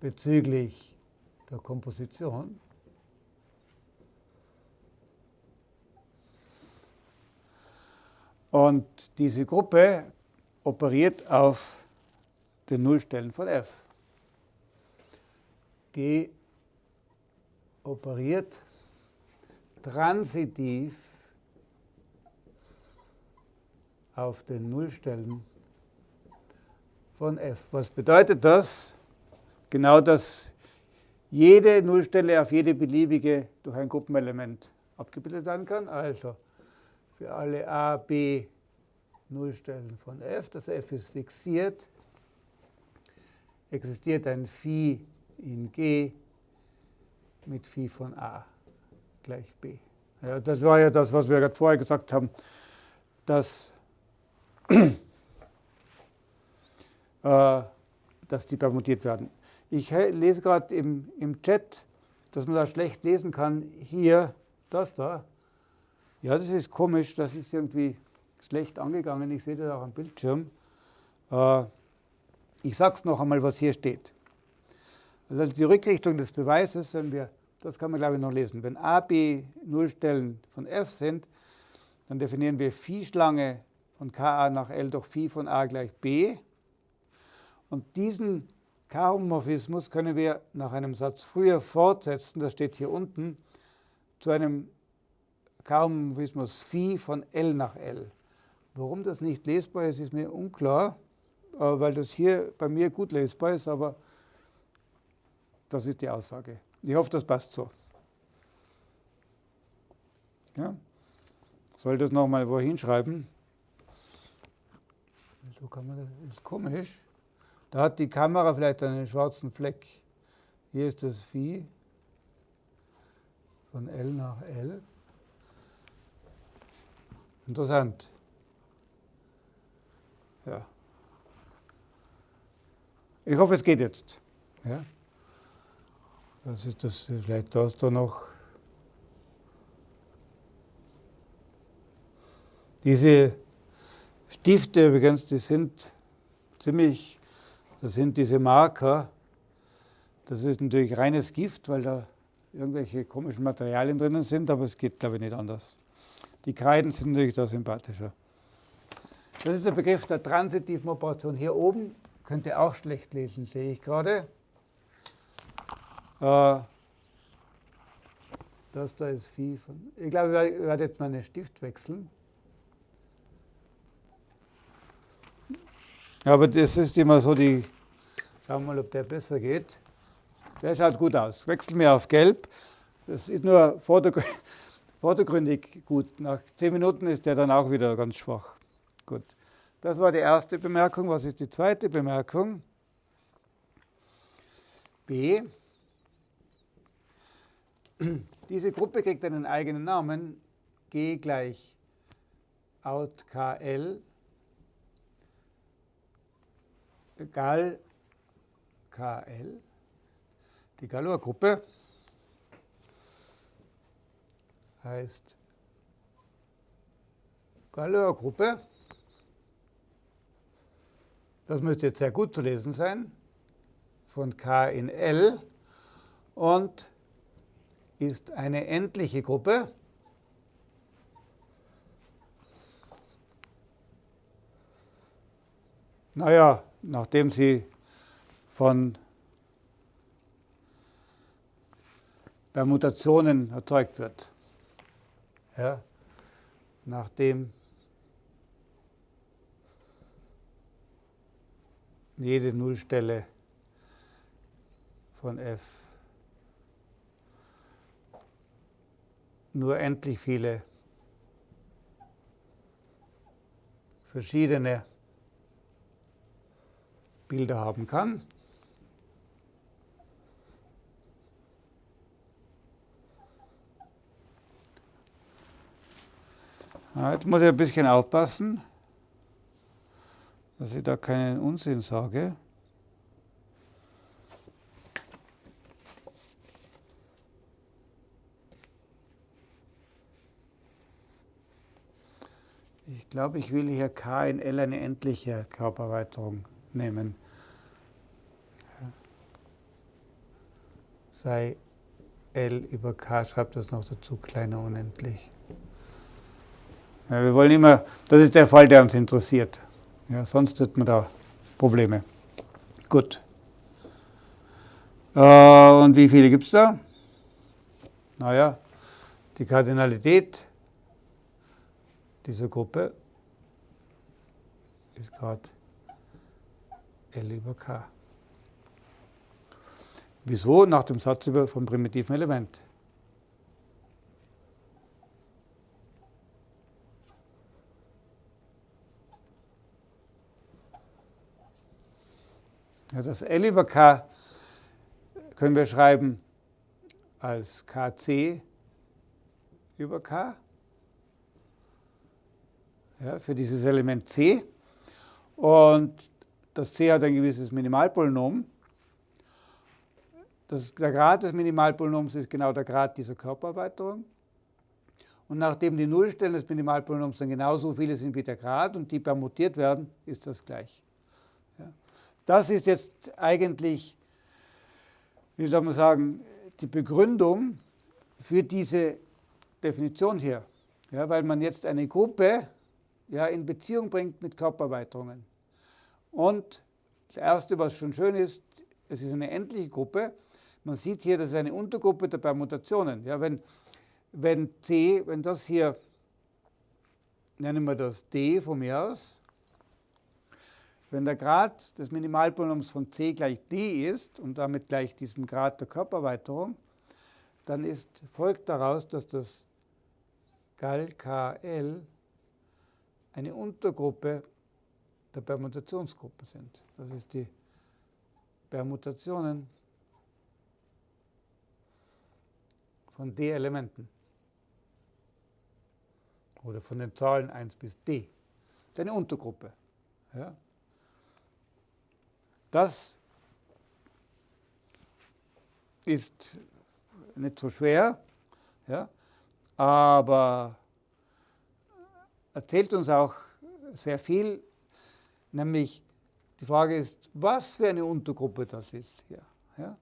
bezüglich der Komposition Und diese Gruppe operiert auf den Nullstellen von f. G operiert transitiv auf den Nullstellen von f. Was bedeutet das? Genau, dass jede Nullstelle auf jede beliebige durch ein Gruppenelement abgebildet werden kann. Also für alle a, b Nullstellen von f. Das f ist fixiert. Existiert ein Phi in G mit Phi von a gleich b. Ja, das war ja das, was wir gerade vorher gesagt haben, dass, äh, dass die permutiert werden. Ich lese gerade im, im Chat, dass man da schlecht lesen kann, hier das da. Ja, das ist komisch, das ist irgendwie schlecht angegangen. Ich sehe das auch am Bildschirm. Äh, ich sage es noch einmal, was hier steht. Also die Rückrichtung des Beweises, wenn wir, das kann man glaube ich noch lesen, wenn a, b Nullstellen von f sind, Dann definieren wir Phi-Schlange von Ka nach L durch Phi von A gleich B. Und diesen K-Homomorphismus können wir nach einem Satz früher fortsetzen, das steht hier unten, zu einem K-Homomorphismus Phi von L nach L. Warum das nicht lesbar ist, ist mir unklar, äh, weil das hier bei mir gut lesbar ist, aber das ist die Aussage. Ich hoffe, das passt so. Ja? Soll das nochmal wo hinschreiben? So kann man das, ist komisch. Da hat die Kamera vielleicht einen schwarzen Fleck. Hier ist das Vieh von L nach L. Interessant. Ja. Ich hoffe, es geht jetzt. Ja. Das ist das, vielleicht da ist da noch. Diese Stifte übrigens, die sind ziemlich, das sind diese Marker. Das ist natürlich reines Gift, weil da irgendwelche komischen Materialien drinnen sind, aber es geht, glaube ich, nicht anders. Die Kreiden sind natürlich da sympathischer. Das ist der Begriff der transitiven Operation. Hier oben könnt ihr auch schlecht lesen, sehe ich gerade. Äh, das da ist Phi von. Ich glaube, ich werde jetzt meinen Stift wechseln. Aber das ist immer so die. Schauen wir mal, ob der besser geht. Der schaut gut aus. Wechseln wir auf Gelb. Das ist nur vordergründig gut. Nach zehn Minuten ist der dann auch wieder ganz schwach. Gut. Das war die erste Bemerkung. Was ist die zweite Bemerkung? B. Diese Gruppe kriegt einen eigenen Namen, G gleich out KL, Gal KL, die Galois-Gruppe heißt Galois-Gruppe. Das müsste jetzt sehr gut zu lesen sein, von K in L und ist eine endliche Gruppe. Naja, nachdem sie von Permutationen erzeugt wird. Ja, nachdem jede Nullstelle von f nur endlich viele verschiedene Bilder haben kann. Jetzt muss ich ein bisschen aufpassen, dass ich da keinen Unsinn sage. Ich glaube, ich will hier K in L eine endliche Körpererweiterung nehmen. Sei L über K, schreibt das noch dazu, kleiner unendlich. Ja, wir wollen immer, das ist der Fall, der uns interessiert. Ja, sonst hat man da Probleme. Gut. Äh, und wie viele gibt es da? Naja, die Kardinalität dieser Gruppe ist gerade L über K. Wieso? Nach dem Satz über vom primitiven Element. Ja, das L über K können wir schreiben als KC über K ja, für dieses Element C. Und das C hat ein gewisses Minimalpolynom. Das, der Grad des Minimalpolynoms ist genau der Grad dieser Körpererweiterung. Und nachdem die Nullstellen des Minimalpolynoms dann genauso viele sind wie der Grad und die permutiert werden, ist das gleich. Das ist jetzt eigentlich, wie soll man sagen, die Begründung für diese Definition hier. Ja, weil man jetzt eine Gruppe ja, in Beziehung bringt mit Körpererweiterungen. Und das Erste, was schon schön ist, es ist eine endliche Gruppe. Man sieht hier, das ist eine Untergruppe der Permutationen. Ja, wenn, wenn C, wenn das hier, nennen wir das D von mir aus, wenn der Grad des Minimalpolynoms von c gleich d ist und damit gleich diesem Grad der Körpererweiterung, dann ist, folgt daraus, dass das Gal KL eine Untergruppe der Permutationsgruppen sind. Das ist die Permutationen von D-Elementen oder von den Zahlen 1 bis D. Das ist eine Untergruppe. Ja? Das ist nicht so schwer, ja? aber erzählt uns auch sehr viel, nämlich die Frage ist, was für eine Untergruppe das ist hier. Ja?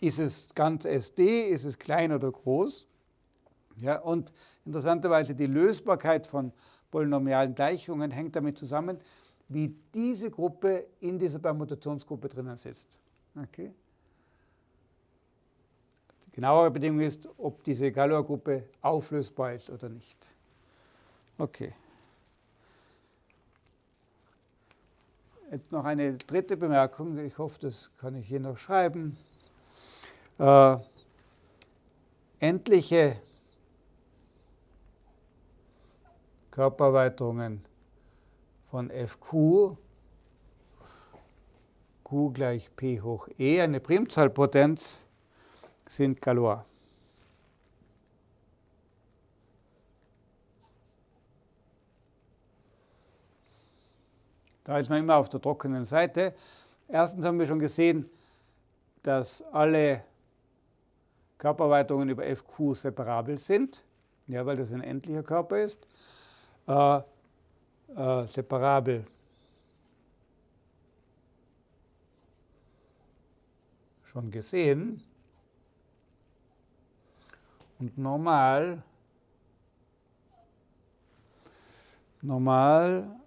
Ist es ganz SD, ist es klein oder groß? Ja, und interessanterweise die Lösbarkeit von polynomialen Gleichungen hängt damit zusammen, wie diese Gruppe in dieser Permutationsgruppe drinnen sitzt. Okay. Die genauere Bedingung ist, ob diese Galois-Gruppe auflösbar ist oder nicht. Okay. Jetzt noch eine dritte Bemerkung. Ich hoffe, das kann ich hier noch schreiben. Äh, endliche Körpererweiterungen von Fq, Q gleich P hoch E, eine Primzahlpotenz, sind Galois. Da ist man immer auf der trockenen Seite. Erstens haben wir schon gesehen, dass alle Körpererweiterungen über Fq separabel sind, ja, weil das ein endlicher Körper ist. Äh, äh, separabel. Schon gesehen. Und normal, normal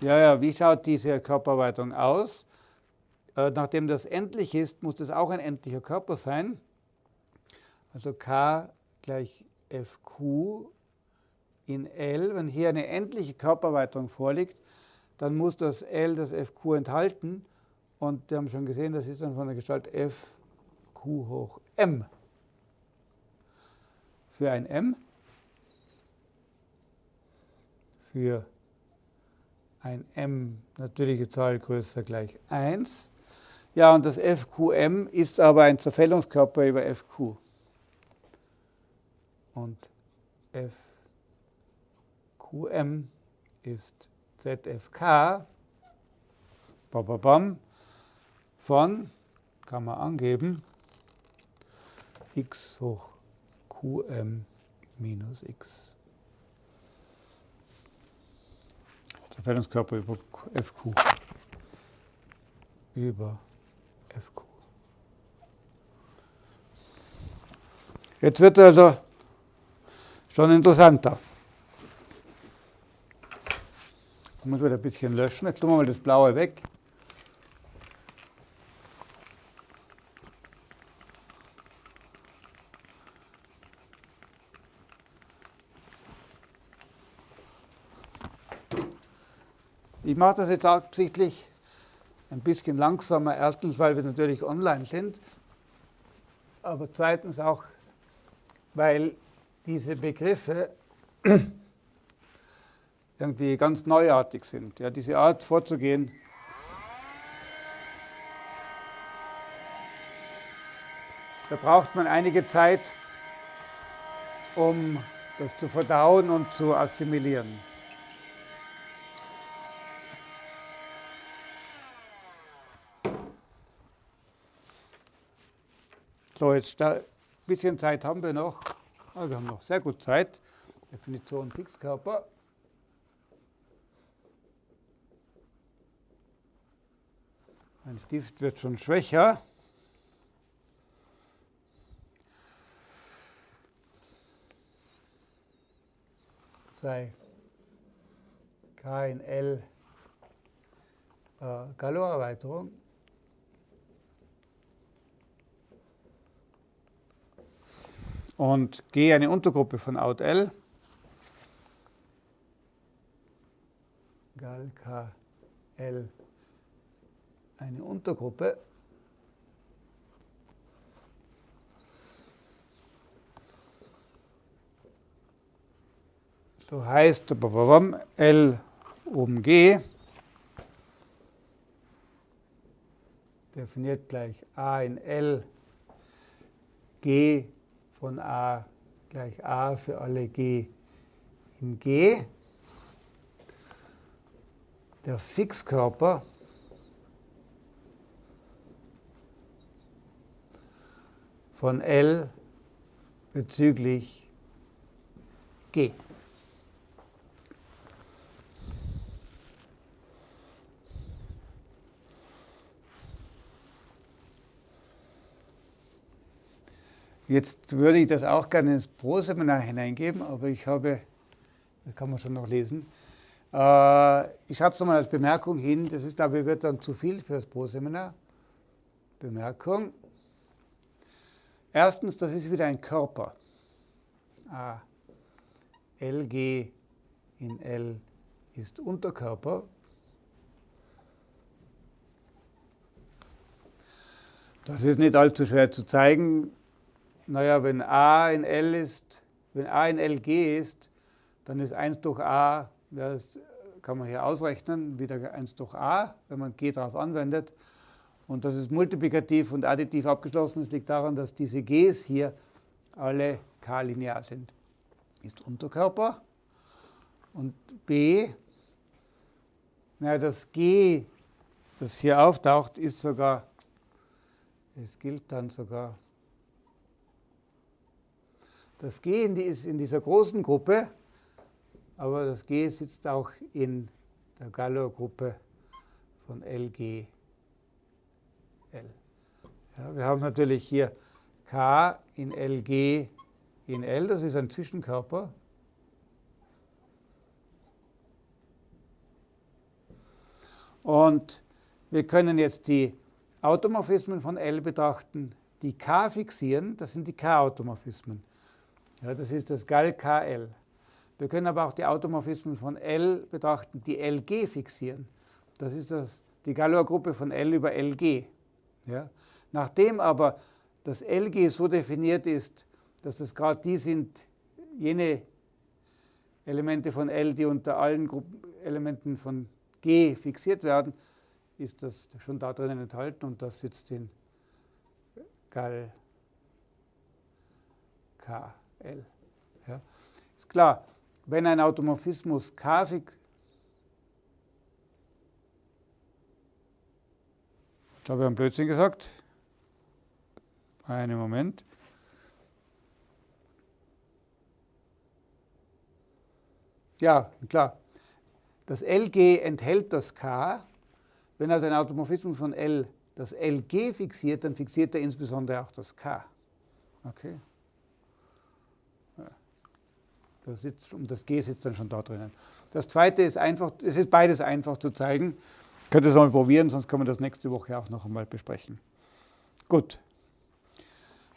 Ja, ja, wie schaut diese Körpererweiterung aus? Äh, nachdem das endlich ist, muss das auch ein endlicher Körper sein. Also K gleich Fq in L. Wenn hier eine endliche Körpererweiterung vorliegt, dann muss das L das Fq enthalten. Und wir haben schon gesehen, das ist dann von der Gestalt Fq hoch m. Für ein m, für ein m natürliche Zahl größer gleich 1. Ja, und das Fqm ist aber ein Zerfällungskörper über Fq und FQM ist ZFK von, kann man angeben, x hoch qm minus x. Verteilungskörper über FQ. Über FQ. Jetzt wird also schon interessanter. Ich muss wieder ein bisschen löschen. Jetzt tun wir mal das Blaue weg. Ich mache das jetzt absichtlich ein bisschen langsamer. Erstens, weil wir natürlich online sind, aber zweitens auch, weil diese Begriffe irgendwie ganz neuartig sind. Ja, diese Art vorzugehen, da braucht man einige Zeit, um das zu verdauen und zu assimilieren. So, jetzt ein bisschen Zeit haben wir noch. Aber wir haben noch sehr gut Zeit. Definition Fixkörper. Ein Stift wird schon schwächer. Sei K KNL äh, Galorerweiterung. Und G eine Untergruppe von Out L. Gal K L eine Untergruppe. So heißt L um G definiert gleich A in L, G von A gleich A für alle G in G. Der Fixkörper von L bezüglich G. Jetzt würde ich das auch gerne ins Pro-Seminar hineingeben, aber ich habe, das kann man schon noch lesen, äh, ich schreibe es nochmal als Bemerkung hin, das ist, glaube ich, wird dann zu viel für das Pro-Seminar. Bemerkung. Erstens, das ist wieder ein Körper. A, LG in L ist Unterkörper. Das ist nicht allzu schwer zu zeigen. Naja, wenn a in L ist, wenn a in LG ist, dann ist 1 durch a, das kann man hier ausrechnen, wieder 1 durch a, wenn man g darauf anwendet. Und das ist multiplikativ und additiv abgeschlossen. Das liegt daran, dass diese g's hier alle k-linear sind. Ist Unterkörper. Und b, naja, das g, das hier auftaucht, ist sogar, es gilt dann sogar das G ist in dieser großen Gruppe, aber das G sitzt auch in der Galois-Gruppe von LG. L. Ja, wir haben natürlich hier K in LG in L, das ist ein Zwischenkörper. Und wir können jetzt die Automorphismen von L betrachten, die K fixieren, das sind die K-Automorphismen. Ja, das ist das Gal-KL. Wir können aber auch die Automorphismen von L betrachten, die LG fixieren. Das ist das, die Galois-Gruppe von L über LG. Ja. Nachdem aber das LG so definiert ist, dass das gerade die sind, jene Elemente von L, die unter allen Gruppenelementen von G fixiert werden, ist das schon da drinnen enthalten und das sitzt in Gal K. L. Ja. Ist klar, wenn ein Automorphismus K-fix Jetzt habe ich einen Blödsinn gesagt. Einen Moment. Ja, klar. Das LG enthält das K. Wenn also ein Automorphismus von L das LG fixiert, dann fixiert er insbesondere auch das K. Okay. Das sitzt, und das G sitzt dann schon da drinnen. Das zweite ist einfach, es ist beides einfach zu zeigen. Ich könnte es mal probieren, sonst können wir das nächste Woche auch noch einmal besprechen. Gut.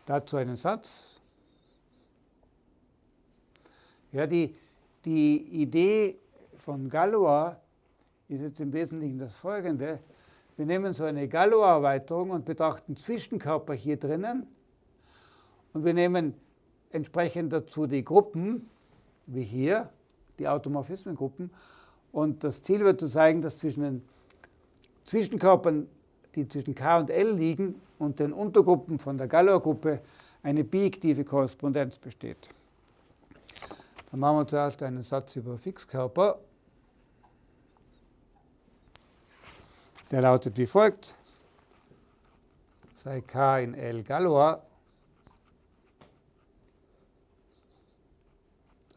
Dazu einen Satz. Ja, die, die Idee von Galois ist jetzt im Wesentlichen das folgende. Wir nehmen so eine Galois-Erweiterung und betrachten Zwischenkörper hier drinnen. Und wir nehmen entsprechend dazu die Gruppen, wie hier, die Automorphismengruppen. Und das Ziel wird zu zeigen, dass zwischen den Zwischenkörpern, die zwischen K und L liegen, und den Untergruppen von der Galois-Gruppe eine bijektive Korrespondenz besteht. Dann machen wir zuerst einen Satz über Fixkörper. Der lautet wie folgt. Sei K in L Galois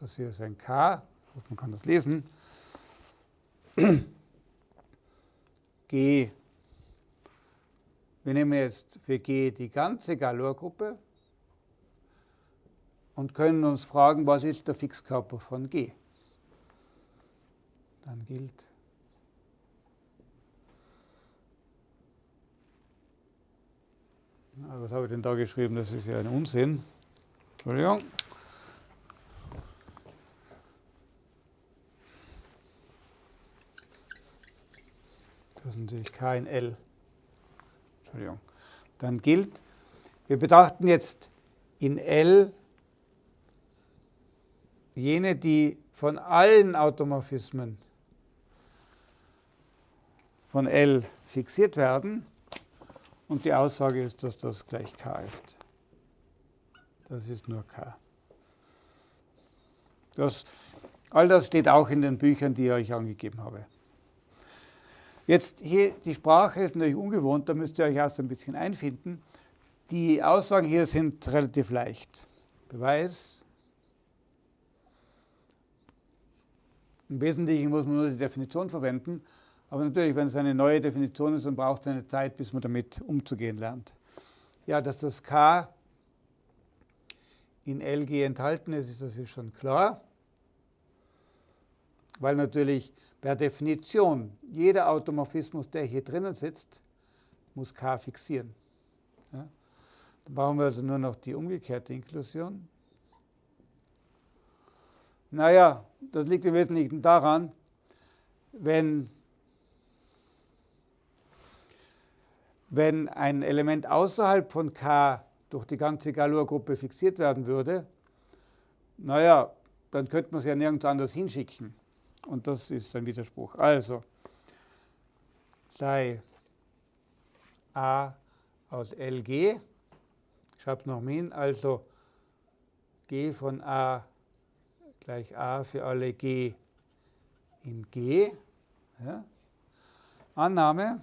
Das hier ist ein K, man kann das lesen. G. Wir nehmen jetzt für G die ganze Galois-Gruppe und können uns fragen, was ist der Fixkörper von G? dann gilt was habe ich denn da geschrieben? Das ist ja ein Unsinn. Entschuldigung. Das ist natürlich K in L. Entschuldigung. Dann gilt, wir betrachten jetzt in L jene, die von allen Automorphismen von L fixiert werden. Und die Aussage ist, dass das gleich k ist. Das ist nur k. Das, all das steht auch in den Büchern, die ich euch angegeben habe. Jetzt hier, die Sprache ist natürlich ungewohnt, da müsst ihr euch erst ein bisschen einfinden. Die Aussagen hier sind relativ leicht. Beweis. Im Wesentlichen muss man nur die Definition verwenden. Aber natürlich, wenn es eine neue Definition ist, dann braucht es eine Zeit, bis man damit umzugehen lernt. Ja, dass das K in LG enthalten ist, ist das ist schon klar. Weil natürlich per Definition jeder Automorphismus, der hier drinnen sitzt, muss K fixieren. Ja? Dann brauchen wir also nur noch die umgekehrte Inklusion. Naja, das liegt im Wesentlichen daran, wenn wenn ein Element außerhalb von K durch die ganze Galois-Gruppe fixiert werden würde, naja, dann könnte man es ja nirgends anders hinschicken. Und das ist ein Widerspruch. Also, sei A aus LG, ich es noch hin, also G von A gleich A für alle G in G. Ja. Annahme,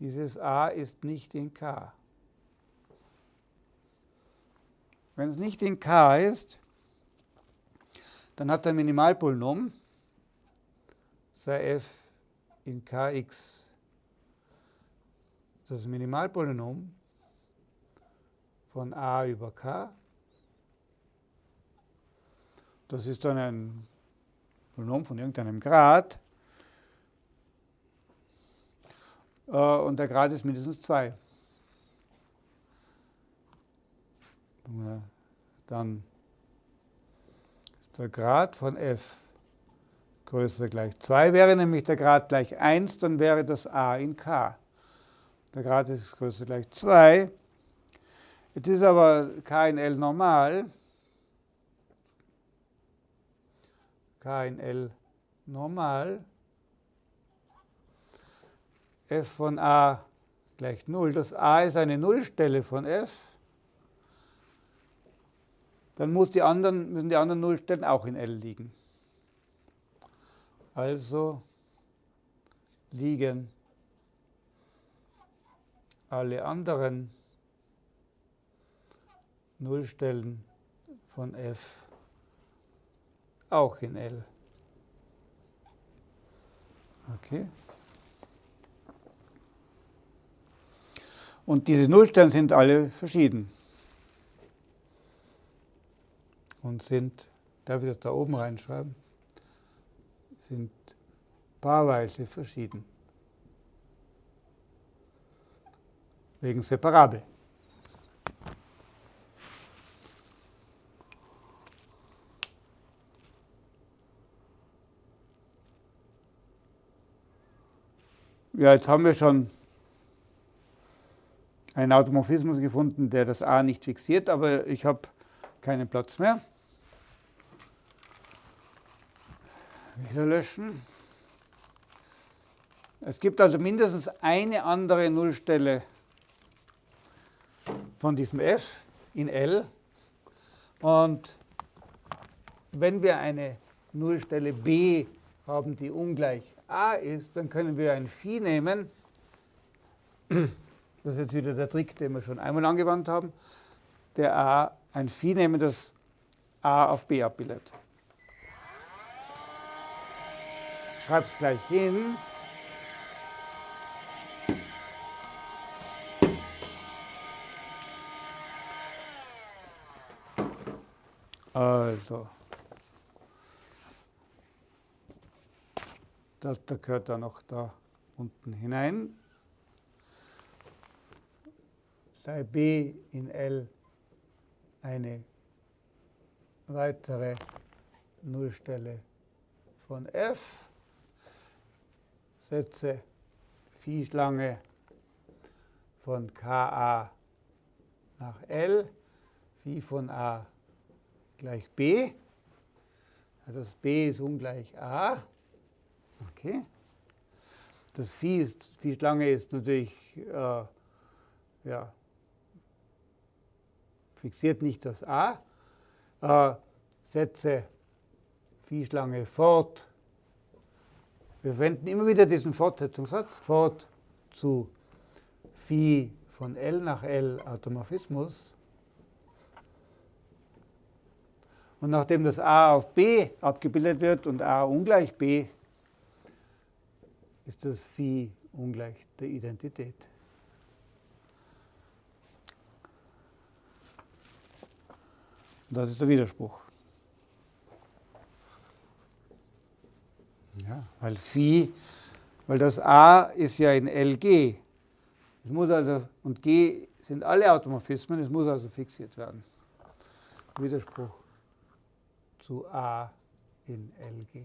dieses a ist nicht in k. Wenn es nicht in k ist, dann hat ein Minimalpolynom, sei f in kx das Minimalpolynom von a über k. Das ist dann ein Polynom von irgendeinem Grad. Äh, und der Grad ist mindestens 2. Dann der Grad von f größer gleich 2. Wäre nämlich der Grad gleich 1, dann wäre das a in k. Der Grad ist größer gleich 2. Jetzt ist aber k in L normal. k in L normal f von a gleich 0. Das a ist eine Nullstelle von f. Dann muss die anderen, müssen die anderen Nullstellen auch in L liegen. Also liegen alle anderen Nullstellen von f auch in L. Okay. Und diese Nullstellen sind alle verschieden. Und sind, darf ich das da oben reinschreiben, sind paarweise verschieden. Wegen Separabel. Ja, jetzt haben wir schon einen Automorphismus gefunden, der das a nicht fixiert, aber ich habe keinen Platz mehr. Wieder löschen. Es gibt also mindestens eine andere Nullstelle von diesem f in L. Und wenn wir eine Nullstelle b haben, die ungleich a ist, dann können wir ein Phi nehmen. Das ist jetzt wieder der Trick, den wir schon einmal angewandt haben. Der A, ein Phi nehmen, das A auf B abbildet. Schreibe es gleich hin. Also, Das, da gehört da noch da unten hinein. Sei B in L eine weitere Nullstelle von f, setze Phi-Schlange von Ka nach L, Phi von a gleich b. Das b ist ungleich a. Okay. Das Phi, ist, Phi-Schlange ist natürlich äh, ja, fixiert nicht das a. Äh, setze Phi-Schlange fort. Wir verwenden immer wieder diesen Fortsetzungssatz, fort zu Phi von L nach L Automorphismus. Und nachdem das a auf b abgebildet wird und a ungleich b, ist das Phi ungleich der Identität. Das ist der Widerspruch. Ja, weil Phi, weil das A ist ja in LG. Es muss also, und G sind alle Automorphismen, es muss also fixiert werden. Widerspruch zu A in LG.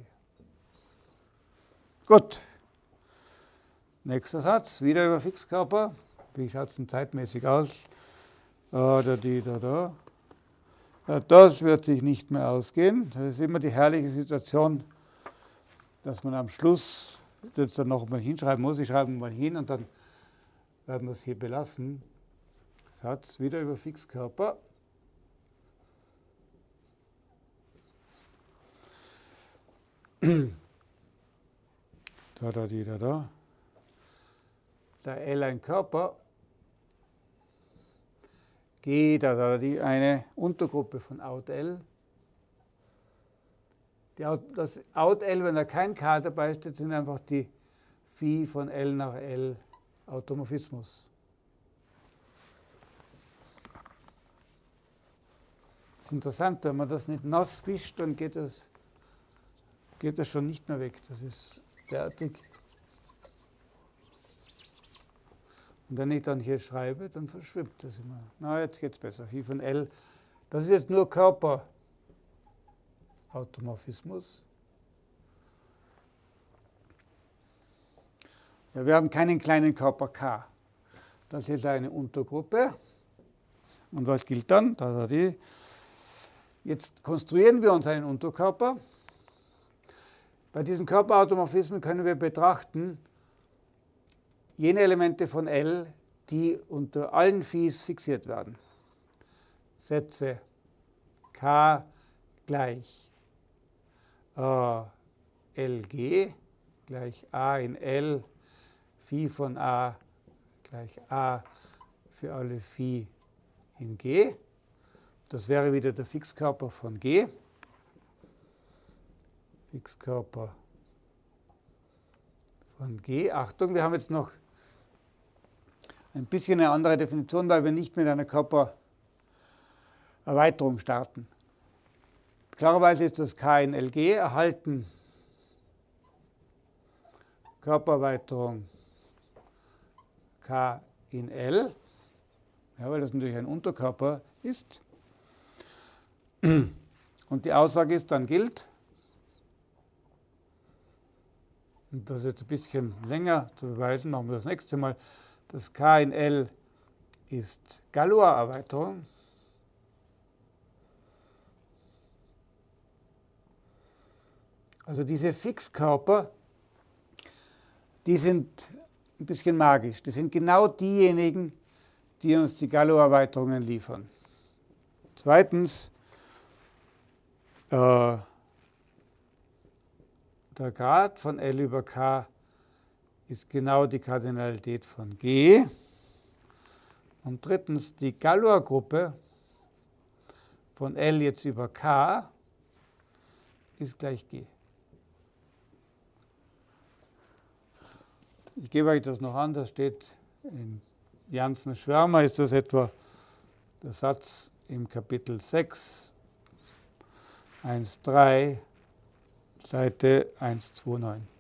Gut. Nächster Satz, wieder über Fixkörper. Wie schaut es denn zeitmäßig aus? Da, da, die, da, da. Das wird sich nicht mehr ausgehen. Das ist immer die herrliche Situation, dass man am Schluss das dann noch mal hinschreiben muss. Ich schreibe mal hin und dann werden wir es hier belassen. Satz wieder über Fixkörper. Da, da, die, da, da. Da L ein Körper G, da, da, die eine Untergruppe von Out L. Die, das Out L, wenn da kein K dabei steht, sind einfach die Phi von L nach L Automorphismus. Das ist interessant, wenn man das nicht nass wischt, dann geht das, geht das schon nicht mehr weg. Das ist derartig Und wenn ich dann hier schreibe, dann verschwimmt das immer. Na, jetzt geht es besser. Phi von L. Das ist jetzt nur Körperautomorphismus. Ja, wir haben keinen kleinen Körper K. Das ist eine Untergruppe. Und was gilt dann? Da, da. Jetzt konstruieren wir uns einen Unterkörper. Bei diesen Körperautomorphismen können wir betrachten, jene Elemente von L, die unter allen Phis fixiert werden. Setze K gleich äh, LG gleich A in L, Phi von A gleich A für alle Phi in G. Das wäre wieder der Fixkörper von G. Fixkörper von G. Achtung, wir haben jetzt noch ein bisschen eine andere Definition, weil wir nicht mit einer Körpererweiterung starten. Klarerweise ist das K in LG erhalten. Körpererweiterung K in L, ja, weil das natürlich ein Unterkörper ist. Und die Aussage ist, dann gilt, und das ist jetzt ein bisschen länger zu beweisen, machen wir das nächste Mal, das K in L ist Galois-Erweiterung. Also diese Fixkörper, die sind ein bisschen magisch. Die sind genau diejenigen, die uns die Galois-Erweiterungen liefern. Zweitens, äh, der Grad von L über K ist genau die Kardinalität von G. Und drittens, die Galois-Gruppe von L jetzt über K ist gleich G. Ich gebe euch das noch an, das steht in Janssen Schwärmer, ist das etwa der Satz im Kapitel 6, 1.3, Seite 129.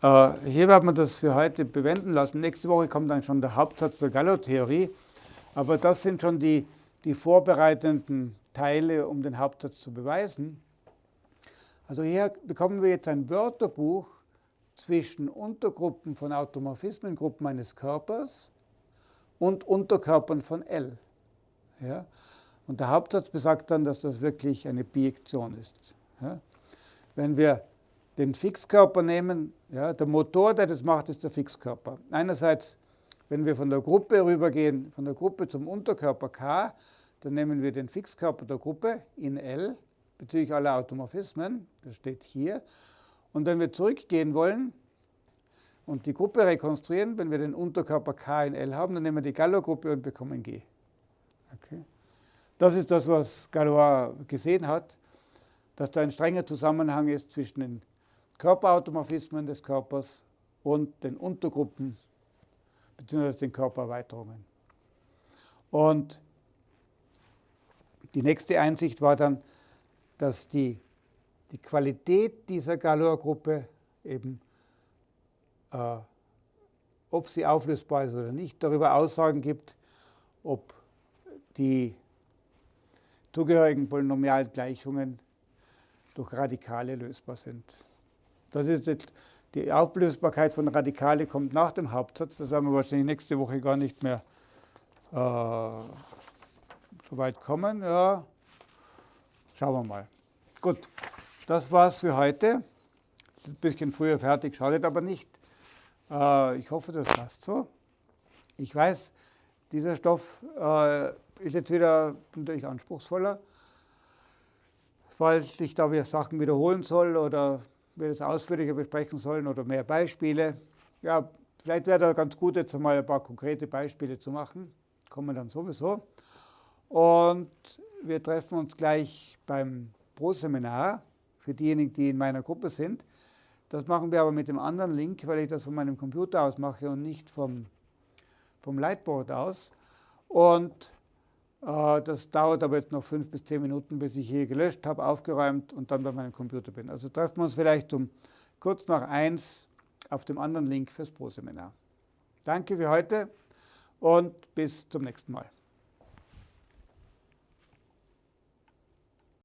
hier werden wir das für heute bewenden lassen. Nächste Woche kommt dann schon der Hauptsatz der Gallo-Theorie. Aber das sind schon die, die vorbereitenden Teile, um den Hauptsatz zu beweisen. Also hier bekommen wir jetzt ein Wörterbuch zwischen Untergruppen von Automorphismengruppen eines Körpers und Unterkörpern von L. Ja? Und der Hauptsatz besagt dann, dass das wirklich eine Bijektion ist. Ja? Wenn wir den Fixkörper nehmen, ja, der Motor, der das macht, ist der Fixkörper. Einerseits, wenn wir von der Gruppe rübergehen, von der Gruppe zum Unterkörper K, dann nehmen wir den Fixkörper der Gruppe in L bezüglich aller Automorphismen, das steht hier. Und wenn wir zurückgehen wollen und die Gruppe rekonstruieren, wenn wir den Unterkörper K in L haben, dann nehmen wir die Galois-Gruppe und bekommen G. Okay. Das ist das, was Galois gesehen hat, dass da ein strenger Zusammenhang ist zwischen den Körperautomorphismen des Körpers und den Untergruppen bzw. den Körpererweiterungen. Und die nächste Einsicht war dann, dass die, die Qualität dieser Galois-Gruppe eben, äh, ob sie auflösbar ist oder nicht, darüber Aussagen gibt, ob die zugehörigen Polynomialgleichungen durch Radikale lösbar sind. Das ist jetzt die Auflösbarkeit von Radikale kommt nach dem Hauptsatz. Das werden wir wahrscheinlich nächste Woche gar nicht mehr äh, so weit kommen. Ja. Schauen wir mal. Gut, das war's für heute. Ein bisschen früher fertig, schadet aber nicht. Äh, ich hoffe, das passt so. Ich weiß, dieser Stoff äh, ist jetzt wieder natürlich anspruchsvoller. Falls ich da wieder Sachen wiederholen soll oder wir das ausführlicher besprechen sollen oder mehr Beispiele. Ja, vielleicht wäre da ganz gut, jetzt einmal ein paar konkrete Beispiele zu machen. Kommen dann sowieso. Und wir treffen uns gleich beim Pro-Seminar für diejenigen, die in meiner Gruppe sind. Das machen wir aber mit dem anderen Link, weil ich das von meinem Computer aus mache und nicht vom, vom Lightboard aus. Und das dauert aber jetzt noch fünf bis zehn Minuten, bis ich hier gelöscht habe, aufgeräumt und dann bei meinem Computer bin. Also treffen wir uns vielleicht um kurz nach eins auf dem anderen Link fürs Pro-Seminar. Danke für heute und bis zum nächsten Mal.